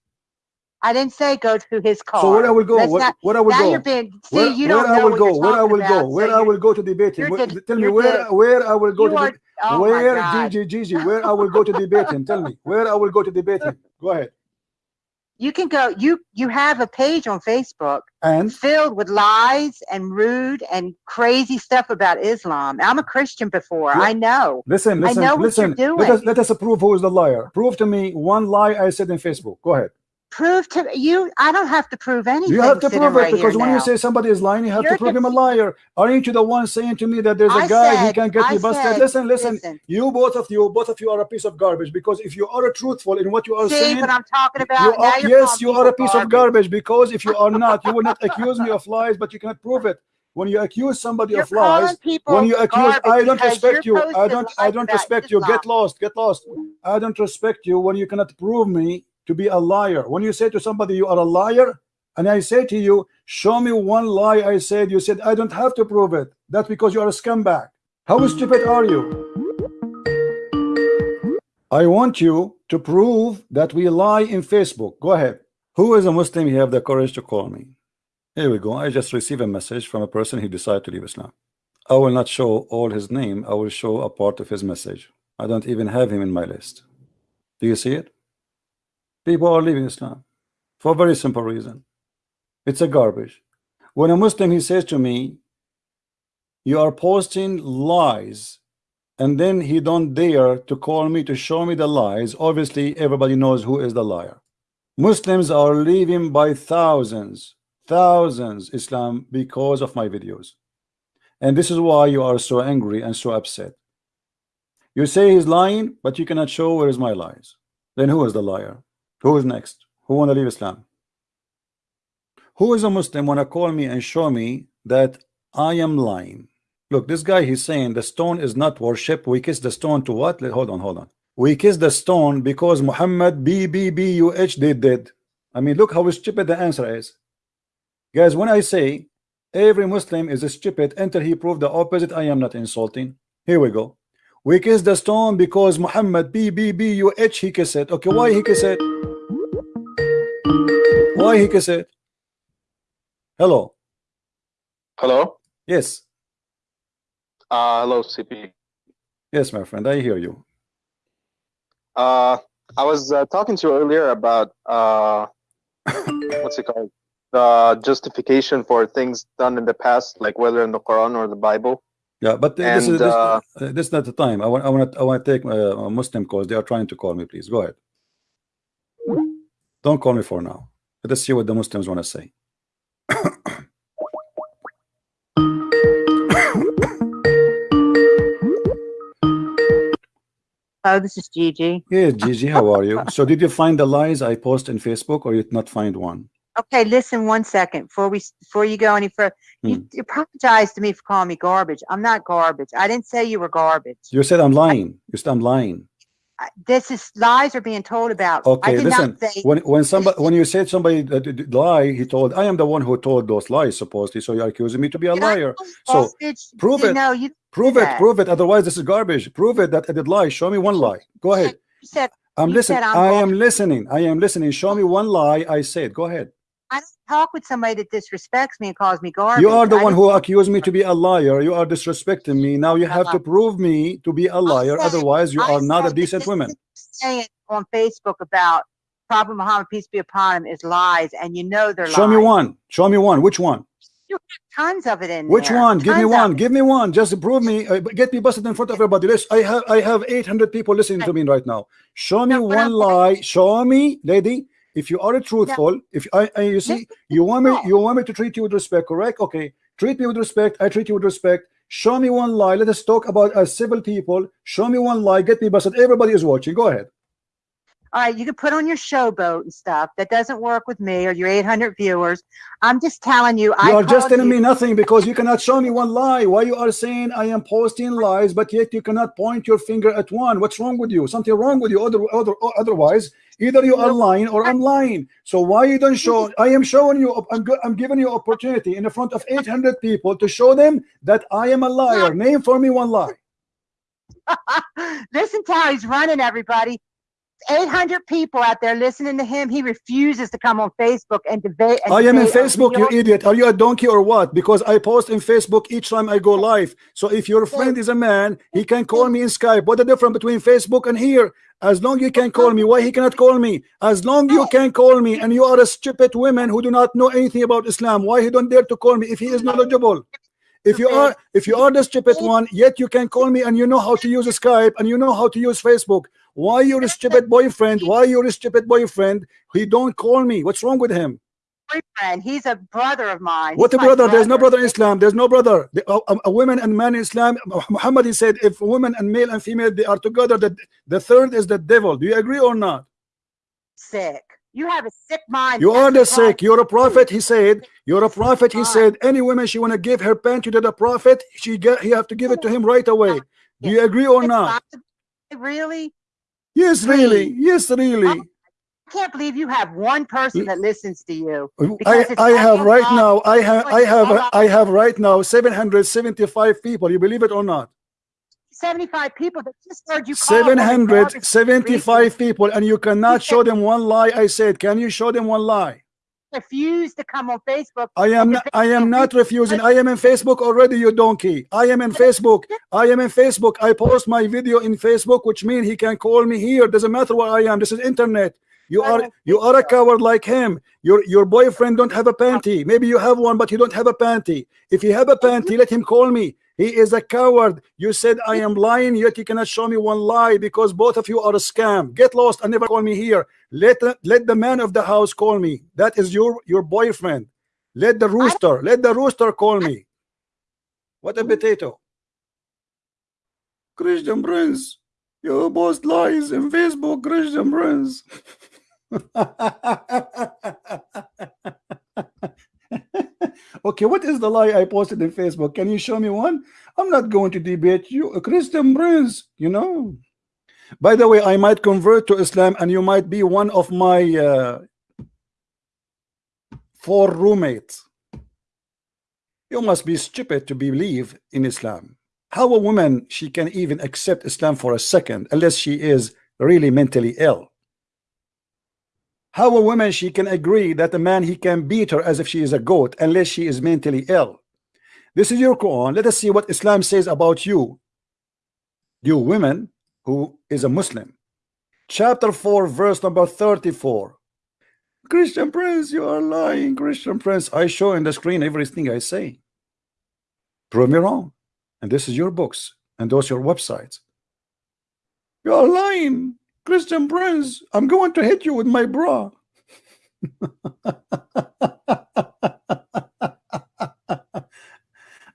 I didn't say go to his car. So where I will go? What, not, where I will now go? You're being, see, where, you don't where know I will go? Where I will about, go? Where so I will go to debate him? Tell me where where I will go to. Are, oh where Gigi Gigi? Where I will go to debate him? Tell me where I will go to debate him. Go ahead. You can go. You you have a page on Facebook And filled with lies and rude and crazy stuff about Islam. I'm a Christian before. Yeah. I know. listen, listen I listen, know what listen. Let us let us prove who is the liar. Prove to me one lie I said in Facebook. Go ahead. Prove to you. I don't have to prove anything. You have to prove it right because when you say somebody is lying, you have You're to prove him a liar. Aren't you the one saying to me that there's a I guy he said- can get I me busted? said- listen, listen, listen. You both of you, both of you are a piece of garbage because if you are truthful in what you are See saying, what I'm talking about? you are, yes, you are a piece of garbage because if you are not, you will not accuse me of lies, but you cannot prove it. When you accuse somebody You're of lies, when you accuse, I don't respect you're. I don't. I don't respect you. Get lost. Get lost. I don't respect you when you cannot prove me to be a liar. When you say to somebody you are a liar, and I say to you, show me one lie I said. You said I don't have to prove it. That's because you are a scumbag. How stupid are you? I want you to prove that we lie in Facebook. Go ahead. Who is a Muslim? You have the courage to call me. Here we go. I just received a message from a person who decided to leave Islam. I will not show all his name. I will show a part of his message. I don't even have him in my list. Do you see it? People are leaving Islam for a very simple reason. It's a garbage. When a Muslim he says to me, "You are posting lies," and then he don't dare to call me to show me the lies. Obviously, everybody knows who is the liar. Muslims are leaving by thousands, thousands Islam because of my videos. And this is why you are so angry and so upset. You say he's lying, but you cannot show where is my lies. Then who is the liar? Who is next? Who want to leave Islam? Who is a Muslim want to call me and show me that I am lying? Look, this guy he's saying the stone is not worship. We kiss the stone to what? Hold on, hold on. We kiss the stone because Muhammad B B B U H did did. I mean, look how stupid the answer is. Guys, when I say every Muslim is stupid until he proved the opposite, I am not insulting. Here we go. We kiss the stone because Muhammad B B B U H he kiss it. Okay, why he kiss it? Why he it? Hello. Hello. Yes. Uh, hello, CP. Yes, my friend, I hear you. Uh, I was uh, talking to you earlier about uh, [laughs] what's it called? The justification for things done in the past, like whether in the Quran or the Bible. Yeah, but th- this is this, uh, uh, this is not the time. I want I want I want to take uh, a Muslim calls. They are trying to call me. Please go ahead. Don't call me for now. Let us see what the Muslims want to say. [coughs] Oh, this is Gigi. Yes, Gigi, how are you? So, did you find the lies I post in Facebook, or you did not find one? Okay, listen one second before we before you go any further. You, hmm. you apologize to me for calling me garbage. I'm not garbage. I didn't say you were garbage. You said I'm lying. You said I'm lying. This is lies are being told about. I Okay, did listen. not say When when somebody when you said somebody that did lie, he told I am the one who told those lies. Supposedly, so you're accusing me to be a liar. So, prove it. know, you, Prove it. Prove it. Otherwise, this is garbage. Prove it that I did lie. Show me one lie. Go ahead. you said I'm listening. I'm I am listening. I am listening. Show me oh. one lie I said. Go ahead. I don't talk with somebody that disrespects me and calls me garbage. You are the I one who accused me to be a liar. You are disrespecting me. Now you have to prove me to be a liar. said- Otherwise, you I are not a decent woman. Saying on Facebook about Prophet Muhammad, peace be upon him, is lies, and you know they're Show lies. me one. Show me one. Which one? You have Tons of it in Which there. one? Give me one. it. Give me one. Just prove me. Uh, get me busted in front of everybody. Listen, I have I have 800 people listening to me right now. Show me No, one lie. Show me, lady. If you are a truthful, if I, I you see, you want me, you want me to treat you with respect, correct? Okay, treat me with respect. I treat you with respect. Show me one lie. Let us talk about as civil people. Show me one lie. Get me busted. Everybody is watching. Go ahead. All right, you can put on your showboat and stuff. That doesn't work with me or your 800 viewers. I'm just telling you. I You are just telling you- me nothing because you cannot show me one lie. Why you are saying I am posting lies, but yet you cannot point your finger at one? What's wrong with you? Something wrong with you. Other, other, otherwise, either you are lying or I'm lying. So why you don't show? I am showing you. I'm, I'm giving you opportunity in the front of 800 people to show them that I am a liar. Name for me one lie. [laughs] Listen to how he's running, everybody. 800 people out there listening to him. He refuses to come on Facebook and debate. And I am in Facebook, you idiot. Are you a donkey or what? Because I post in Facebook each time I go live. So if your friend is a man, he can call me in Skype. What the difference between Facebook and here? As long you can call me, why he cannot call me? As long you can call me, and you are a stupid woman who do not know anything about Islam, why he don't dare to call me if he is knowledgeable? If you are if you are the stupid one, yet you can call me and you know how to use Skype and you know how to use Facebook. Why your stupid boyfriend? Why your stupid boyfriend? He don't call me. What's wrong with him? boyfriend. He's a brother of mine. What a my brother? There's no brother in Islam. There's no brother. The- a, a- a woman and man in Islam. Muhammad he said, if a woman and male and female they are together, the the third is the devil. Do you agree or not? Sick. You have a sick mind. You are the sick. You're a prophet. He said. You're a prophet. He said. Any woman she wanna give her panty to the prophet, she get he have to give it to him right away. Do you agree or not? Really? Yes, really. Yes, really. I can't believe you have one person that listens to you. I, I have right now. I have I have I have right now 775 people. You believe it or not? 75 people that just heard you call them garbage 775 people, and you cannot show them one lie. I said, can you show them one lie? Refuse to come on Facebook. I am not, I am not refusing. I am in Facebook already, you donkey. I am in Facebook. I am in Facebook. I post my video in Facebook, which means he can call me here. Doesn't matter where I am. This is internet. You are you are a coward like him. Your your boyfriend don't have a panty. Maybe you have one, but you don't have a panty. If you have a panty, let him call me. He is a coward. You said I am lying, yet you cannot show me one lie because both of you are a scam. Get lost and never call me here. Let the, let the man of the house call me. That is your your boyfriend. Let the rooster, let the rooster call me. What a potato. Christian Prince, you post lies in Facebook, Christian Prince. [laughs] okay, what is the lie I posted in Facebook? Can you show me one? I'm not going to debate you, a Christian Prince, you know. By the way, I might convert to Islam and you might be one of my uh, four roommates. You must be stupid to believe in Islam. How a woman she can even accept Islam for a second unless she is really mentally ill. How a woman she can agree that a man he can beat her as if she is a goat unless she is mentally ill. This is your Quran. Let us see what Islam says about you. You women who is a Muslim. Chapter 4, verse number 34. Christian Prince, you are lying, Christian Prince. I show in the screen everything I say. Prove me wrong. And this is your books and those your websites. You are lying, Christian Prince. I'm going to hit you with my bra. [laughs]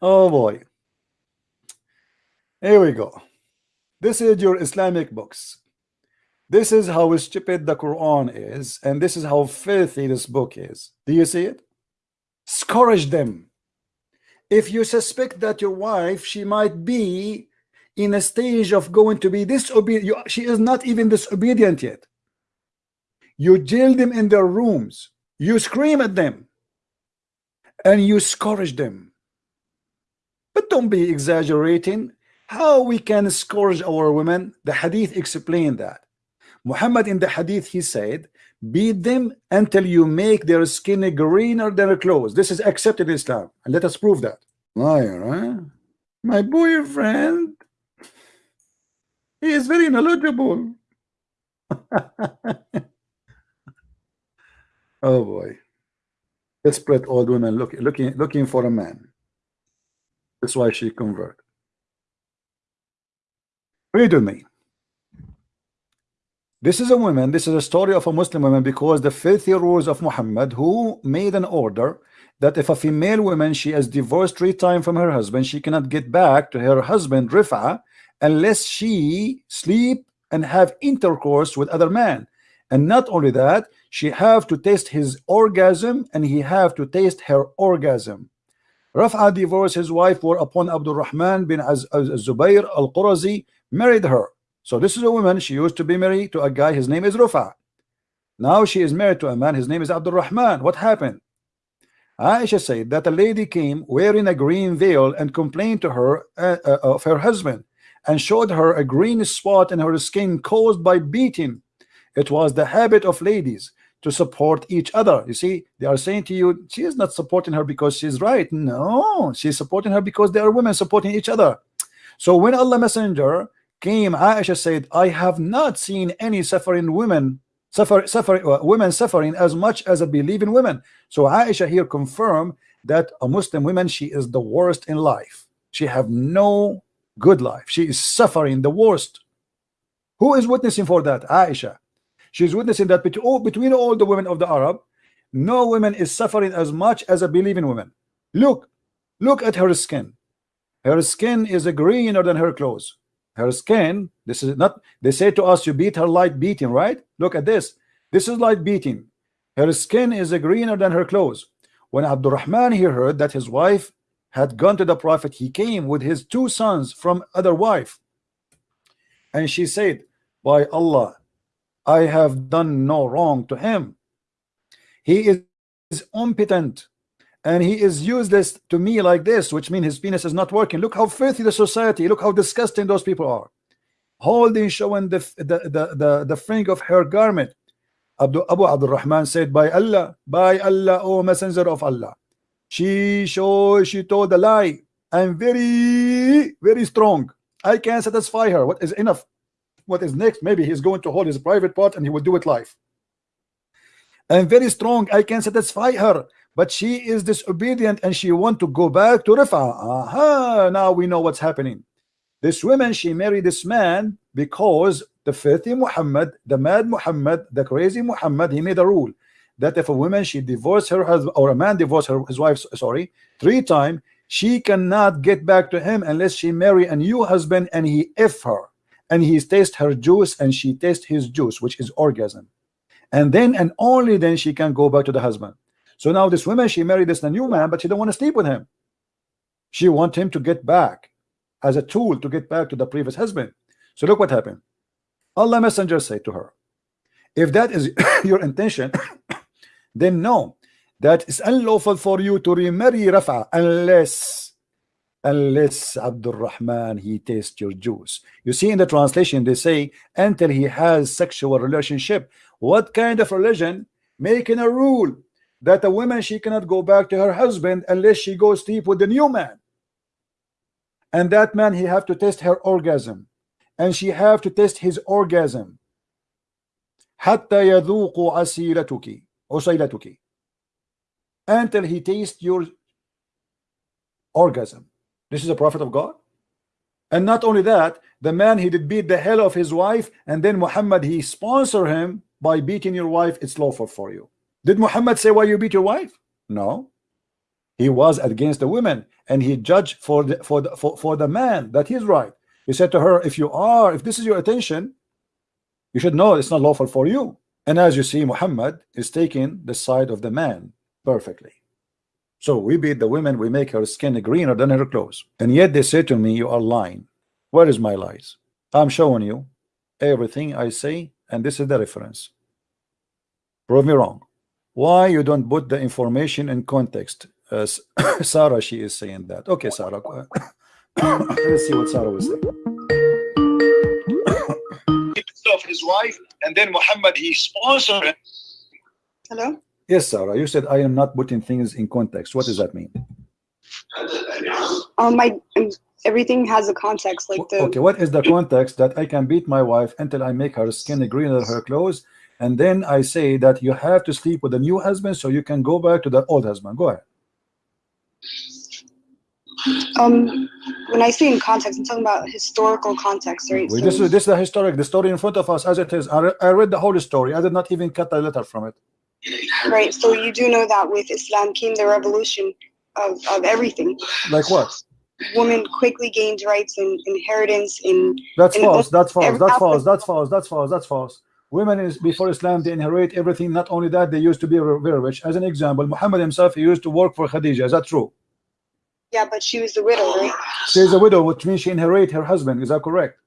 oh boy. Here we go. This is your Islamic books. This is how stupid the Quran is, and this is how filthy this book is. Do you see it? Scourge them. If you suspect that your wife, she might be in a stage of going to be disobedient, she is not even disobedient yet. You jail them in their rooms, you scream at them, and you scourge them. But don't be exaggerating. How we can scourge our women? The hadith explained that. Muhammad in the hadith he said beat them until you make their skin greener than their clothes this is accepted in Islam and let us prove that liar huh? my boyfriend he is very knowledgeable. [laughs] Oh boy. Desperate old woman look, looking looking for a man. That's why she convert. Read with me this is a woman, this is a story of a Muslim woman because the filthy rules of Muhammad who made an order that if a female woman she has divorced three times from her husband she cannot get back to her husband Rifa unless she sleep and have intercourse with other man and not only that she have to taste his orgasm and he have to taste her orgasm Rafa divorced his wife for upon Abdul Rahman bin Az Zubair al-Qurazi married her so this is a woman, she used to be married to a guy, his name is Rufa. Now she is married to a man, his name is Abdul Rahman. What happened? Aisha said that a lady came wearing a green veil and complained to her uh, uh, of her husband and showed her a green spot in her skin caused by beating. it was the habit of ladies to support each other. You see they are saying to you she is not supporting her because she's right. No she's supporting her because they are women supporting each other. So when Allah messenger came Aisha said I have not seen any suffering women suffer suffering uh, women suffering as much as a believing women so Aisha here confirmed that a Muslim woman she is the worst in life. She have no good life. She is suffering the worst. Who is witnessing for that? Aisha. She's witnessing that between all, the women of the Arab no woman is suffering as much as a believing woman. Look look at her skin. Her skin is a greener than her clothes. Her skin this is not they say to us you beat her light beating right? Look at this. This is light beating. Her skin is a greener than her clothes. When Abdurrahman he heard that his wife had gone to the prophet he came with his two sons from other wife. And she said by Allah I have done no wrong to him. He is impotent and he is useless to me like this which means his penis is not working. Look how filthy the society look how disgusting those people are. Holding showing the the the the, the fringe of her garment. Abu, Abu Abdul Rahman said by Allah by Allah O messenger of Allah she show she told a lie. I'm very very strong. I can satisfy her. What is enough? What is next? Maybe he's going to hold his private part and he will do it live. I'm very strong. I can satisfy her. But she is disobedient and she want to go back to Rifa aha now we know what's happening. This woman she married this man because the filthy Muhammad the mad Muhammad the crazy Muhammad he made a rule that if a woman she divorced her husband or a man divorced her his wife sorry three times she cannot get back to him unless she marry a new husband and he if her and he taste her juice and she taste his juice which is orgasm and then and only then she can go back to the husband so now this woman, she married this new man, but she don't want to sleep with him. She want him to get back as a tool to get back to the previous husband. So look what happened. Allah Messenger said to her, if that is [coughs] your intention, then no, that is unlawful for you to remarry Rafa unless unless Abdul Rahman he tastes your juice. You see in the translation they say until he has sexual relationship. What kind of religion making a rule that a woman she cannot go back to her husband unless she goes deep with the new man? And that man he have to test her orgasm and she have to test his orgasm. حتى يذوق عسيلتك Osailatuki until he tastes your orgasm. This is a prophet of God. And not only that, the man he did beat the hell of his wife, and then Muhammad he sponsor him by beating your wife. It's lawful for you. Did Muhammad say why you beat your wife? No. He was against the women, and he judged for the for the for, for the man that he's right. He said to her, if you are, if this is your attention, you should know it's not lawful for you. And as you see, Muhammad is taking the side of the man perfectly. So we beat the women, we make her skin greener than her clothes. And yet they say to me, you are lying. Where is my lies? I'm showing you everything I say, and this is the reference. Prove me wrong why you don't put the information in context as [coughs] Sarah she is saying that okay Sarah [coughs] let's see what Sarah was saying his wife and then Muhammad he sponsored Hello? yes Sarah you said I am not putting things in context what does that mean Um, my um, everything has a context. Like the okay what is the context that I can beat my wife until I make her skin greener than her clothes and then I say that you have to sleep with a new husband so you can go back to the old husband. Go ahead. Um, when I say in context, I'm talking about historical context, right? So- this is this is the historic, the story in front of us as it is. I, re I read the whole story. I did not even cut a letter from it. right. So you do know that with Islam came the revolution of, of everything. Like what? Women quickly gained rights and inheritance in That's And false. That's false. That's false. That's false. That's false. That's false. Women is before Islam they inherit everything. Not only that, they used to be very rich. As an example, Muhammad himself he used to work for Khadija. Is that true? Yeah, but she was the widow, right? She is a widow, which means she inherited her husband. Is that correct?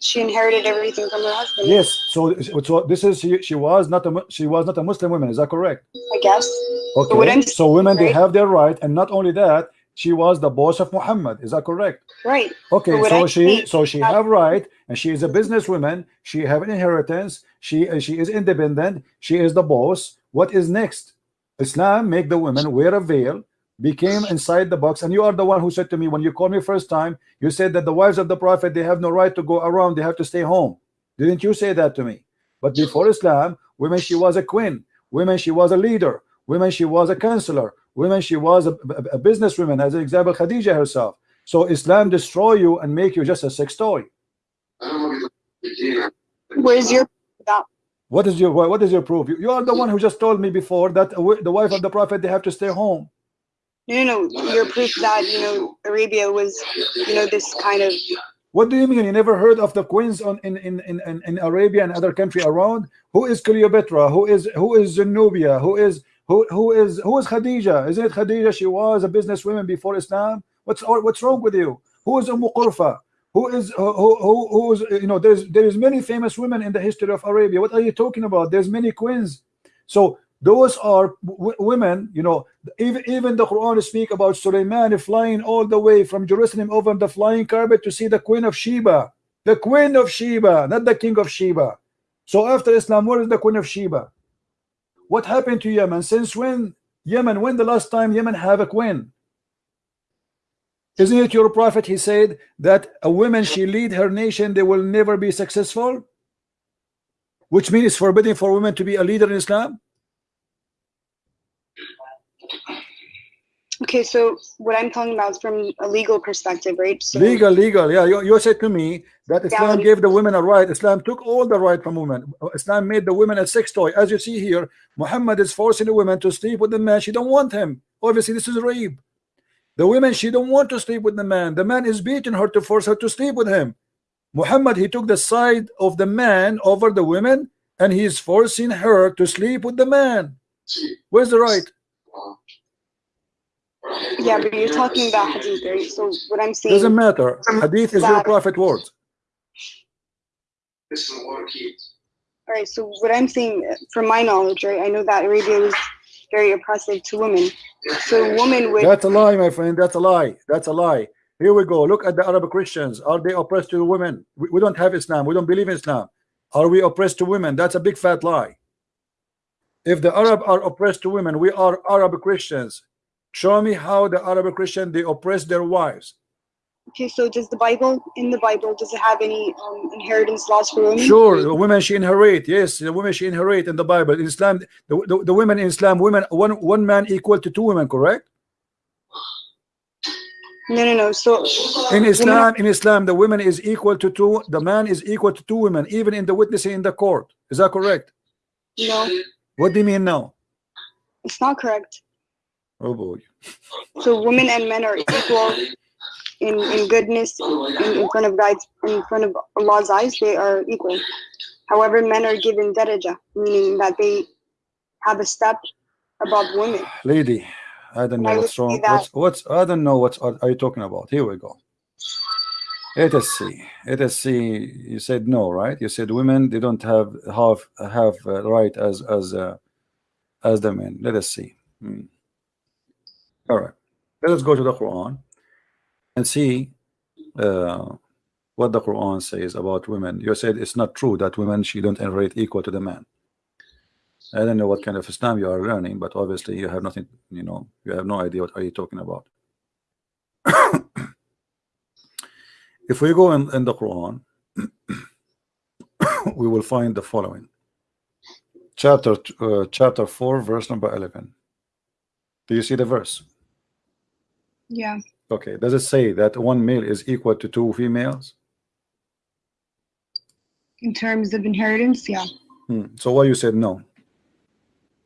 She inherited everything from her husband. Yes. So, so this is she, she was not a she was not a Muslim woman. Is that correct? I guess. Okay. So women they have their right, and not only that, she was the boss of Muhammad. Is that correct? Right. Okay, so I she think so she have right, and she is a businesswoman. She have an inheritance. She uh, she is independent. She is the boss. What is next? Islam make the women wear a veil, became inside the box, and you are the one who said to me when you called me first time, you said that the wives of the prophet they have no right to go around. They have to stay home. Didn't you say that to me? But before Islam, women she was a queen. Women she was a leader. Women she was a counselor. Women she was a, a, a businesswoman. As an example, Khadija herself. So Islam destroy you and make you just a sex toy. Where's your? What is your what is your proof? You, you are the one who just told me before that the wife of the prophet they have to stay home. No, no. Your proof that you know Arabia was, you know, this kind of. What do you mean? You never heard of the queens on in in, in, in, in Arabia and other country around? Who is Cleopatra? Who is who is Zenobia? Who is who who is who is Khadija? Isn't it Khadija? She was a businesswoman before Islam. What's what's wrong with you? Who is Umm Qurfa? Who is who who who is you know? There's there is many famous women in the history of Arabia. What are you talking about? There's many queens. So those are women. You know, even even the Quran speak about Sulaiman flying all the way from Jerusalem over the flying carpet to see the Queen of Sheba, the Queen of Sheba, not the King of Sheba. So after Islam, where is the Queen of Sheba? What happened to Yemen? Since when Yemen? When the last time Yemen have a queen? Isn't it your prophet? He said that a woman she lead her nation, they will never be successful. Which means it's forbidden for women to be a leader in Islam. Okay, so what I'm talking about is from a legal perspective, right? So Legal, legal. Yeah, you, you said to me that Islam Reality. gave the women a right. Islam took all the right from women. Islam made the women a sex toy. As you see here, Muhammad is forcing the women to sleep with the man. She don't want him. Obviously, this is rape. The women, she don't want to sleep with the man. The man is beating her to force her to sleep with him. Muhammad, he took the side of the man over the women, and he is forcing her to sleep with the man. Where's the right? Yeah, but you're talking about hadith, right? So what I'm saying. Doesn't matter. Hadith is your That- prophet words. All right, so what I'm saying, from my knowledge, right, I know that Arabia was very oppressive to women. So a woman would, That's a lie, my friend. That's a lie. That's a lie. Here we go. Look at the Arab Christians. Are they oppressed to the women? We, we don't have Islam. We don't believe in Islam. Are we oppressed to women? That's a big fat lie. If the Arab are oppressed to women, we are Arab Christians. Show me how the Arab Christian they oppress their wives. okay, so does the Bible, in the Bible, does it have any um, inheritance laws for women? Sure, the women she inherit. Yes, the women she inherit in the Bible. In Islam, the, the, the women in Islam, women one one man equal to two women, correct? No, no, no. So In Islam, in Islam, the woman is equal to two. The man is equal to two women, even in the witnessing in the court. Is that correct? no, What do you mean now? it's not correct. Oh boy. So women and men are equal in, in goodness in, in front of God's in front of Allah's eyes. They are equal. However, men are given daraja, meaning that they have a step above women. Lady, I don't know I what's wrong. What's what's I don't know what are you talking about? Here we go. Let us see. Let us see. You said no, right? You said women they don't have have have uh, right as as uh, as the men. Let us see. Hmm. All right. Let us go to the Quran and see uh, what the Quran says about women. You said it's not true that women she don't inherit equal to the man. I don't know what kind of Islam you are learning, but obviously you have nothing, you know, you have no idea what are you talking about. [coughs] if we go in, in the Quran, [coughs] we will find the following. Chapter uh, chapter 4, verse number 11. Do you see the verse? Yeah. Okay, does it say that one male is equal to two females? In terms of inheritance, yeah. Hmm. So why you said no?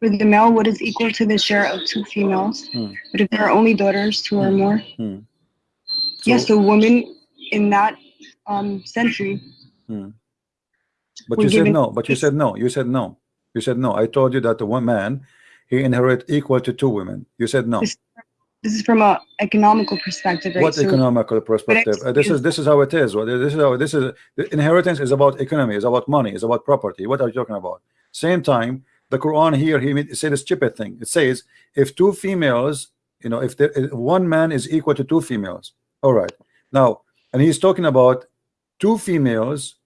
With the male, what is equal to the share of two females? Hmm. But if there are only daughters, two or more, Hmm. yes, the woman in that um, century, But you said no. But you said no. You said no. You said no. I told you that the one man he inherit equal to two women. You said no. This- is from a economical perspective, right? What So- economical perspective? Uh, this is this is how it is. This is how this is. The inheritance is about economy. Is about money. Is about property. What are you talking about? Same time, the Quran here he said a stupid thing. It says if two females you know if there if one man is equal to two females all right now and he's talking about two females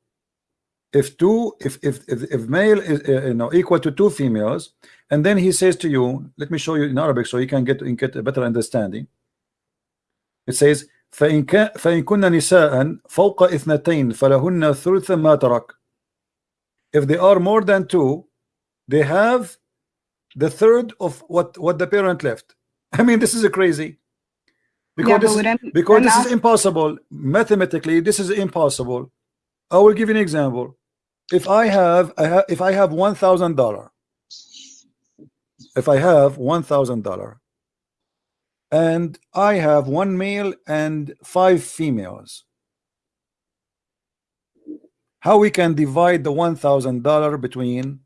if two if if if, if male is uh, you know equal to two females and then he says to you let me show you in Arabic so you can get get a better understanding it says فإن كان فإن كن نساء فوق اثنتين فلهن ثلث ما ترك if they are more than two they have the third of what what the parent left [laughs] I mean this is a crazy because yeah, this but is, what I'm, because I'm this is asking- impossible mathematically this is impossible I will give you an example if I have I have if I have one thousand dollar if I have one thousand dollar. And I have one male and five females. How we can divide the one thousand dollar between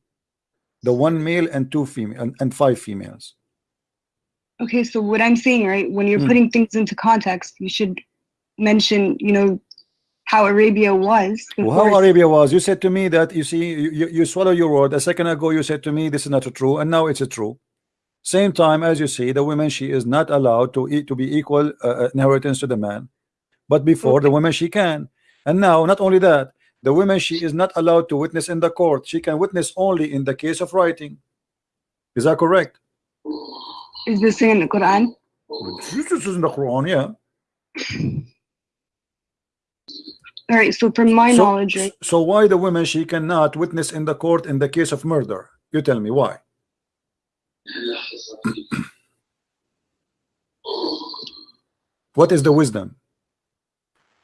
the one male and two female and, and five females? Okay, so what I'm saying, right, when you're Hmm. putting things into context, you should mention, you know, how Arabia was. Well, how Arabia was? You said to me that you see you, you, you swallow your word. A second ago you said to me this is not true and now it's a true. Same time as you see the woman she is not allowed to eat to be equal uh, inheritance to the man. But before the woman she can. And now not only that the woman she is not allowed to witness in the court. She can witness only in the case of writing. Is that correct? Is this in the Quran? this is in the Quran yeah [laughs] All right, so from my so, knowledge, right, so why the women she cannot witness in the court in the case of murder? You tell me why? [clears throat] What is the wisdom?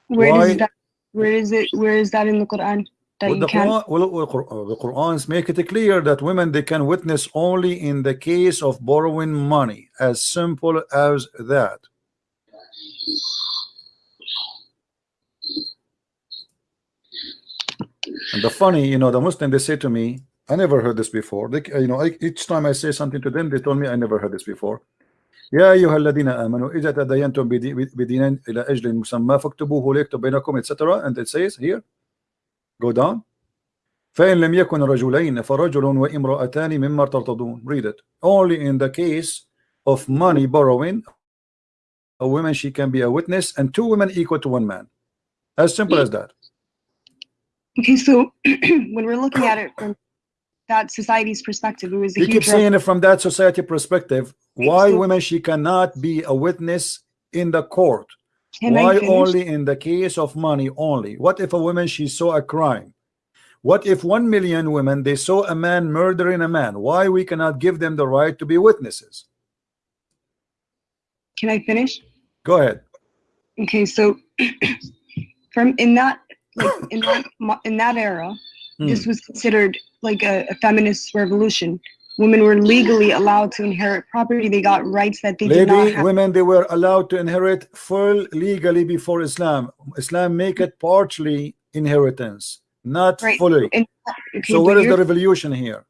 Where why- does that, where is it, where is that in the Quran that Well, the? Quran, well, uh, the Qurans make it clear that women they can witness only in the case of borrowing money as simple as that and the funny you know the Muslim they say to me I never heard this before they, you know I, each time I say something to them they told me I never heard this before يا أيها الذين آمنوا إذا تدينتم بدي- بدين إلى أجل مسمى فاكتبوه ليكتب بينكم etc and it says here go down فإن لم يكن رجلين فرجل وامرأتان مما ترتضون read it only in the case of money borrowing a woman she can be a witness and two women equal to one man as simple as that Okay, so [clears throat] when we're looking at it from that society's perspective, it was a you keep saying it from that society perspective. Why so- women she cannot be a witness in the court? Why only in the case of money only? What if a woman she saw a crime? What if one million women they saw a man murdering a man? Why we cannot give them the right to be witnesses? Can I finish? go ahead. Okay, so [clears throat] from in that like in that [coughs] in that era, Hmm. this was considered like a, a feminist revolution. Women were legally allowed to inherit property. They got rights that they did not lady have. women they were allowed to inherit full legally before Islam Islam make it partially inheritance not Right. fully And, okay, so what is the revolution here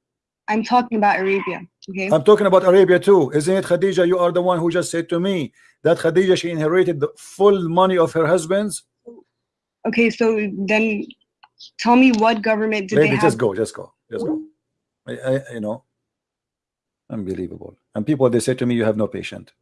I'm talking about Arabia. Okay. I'm talking about Arabia too isn't it Khadija you are the one who just said to me that Khadija she inherited the full money of her husband's Okay, so then tell me what government did lady they have? just go just go just go. I, I you know unbelievable. And people they say to me you have no patient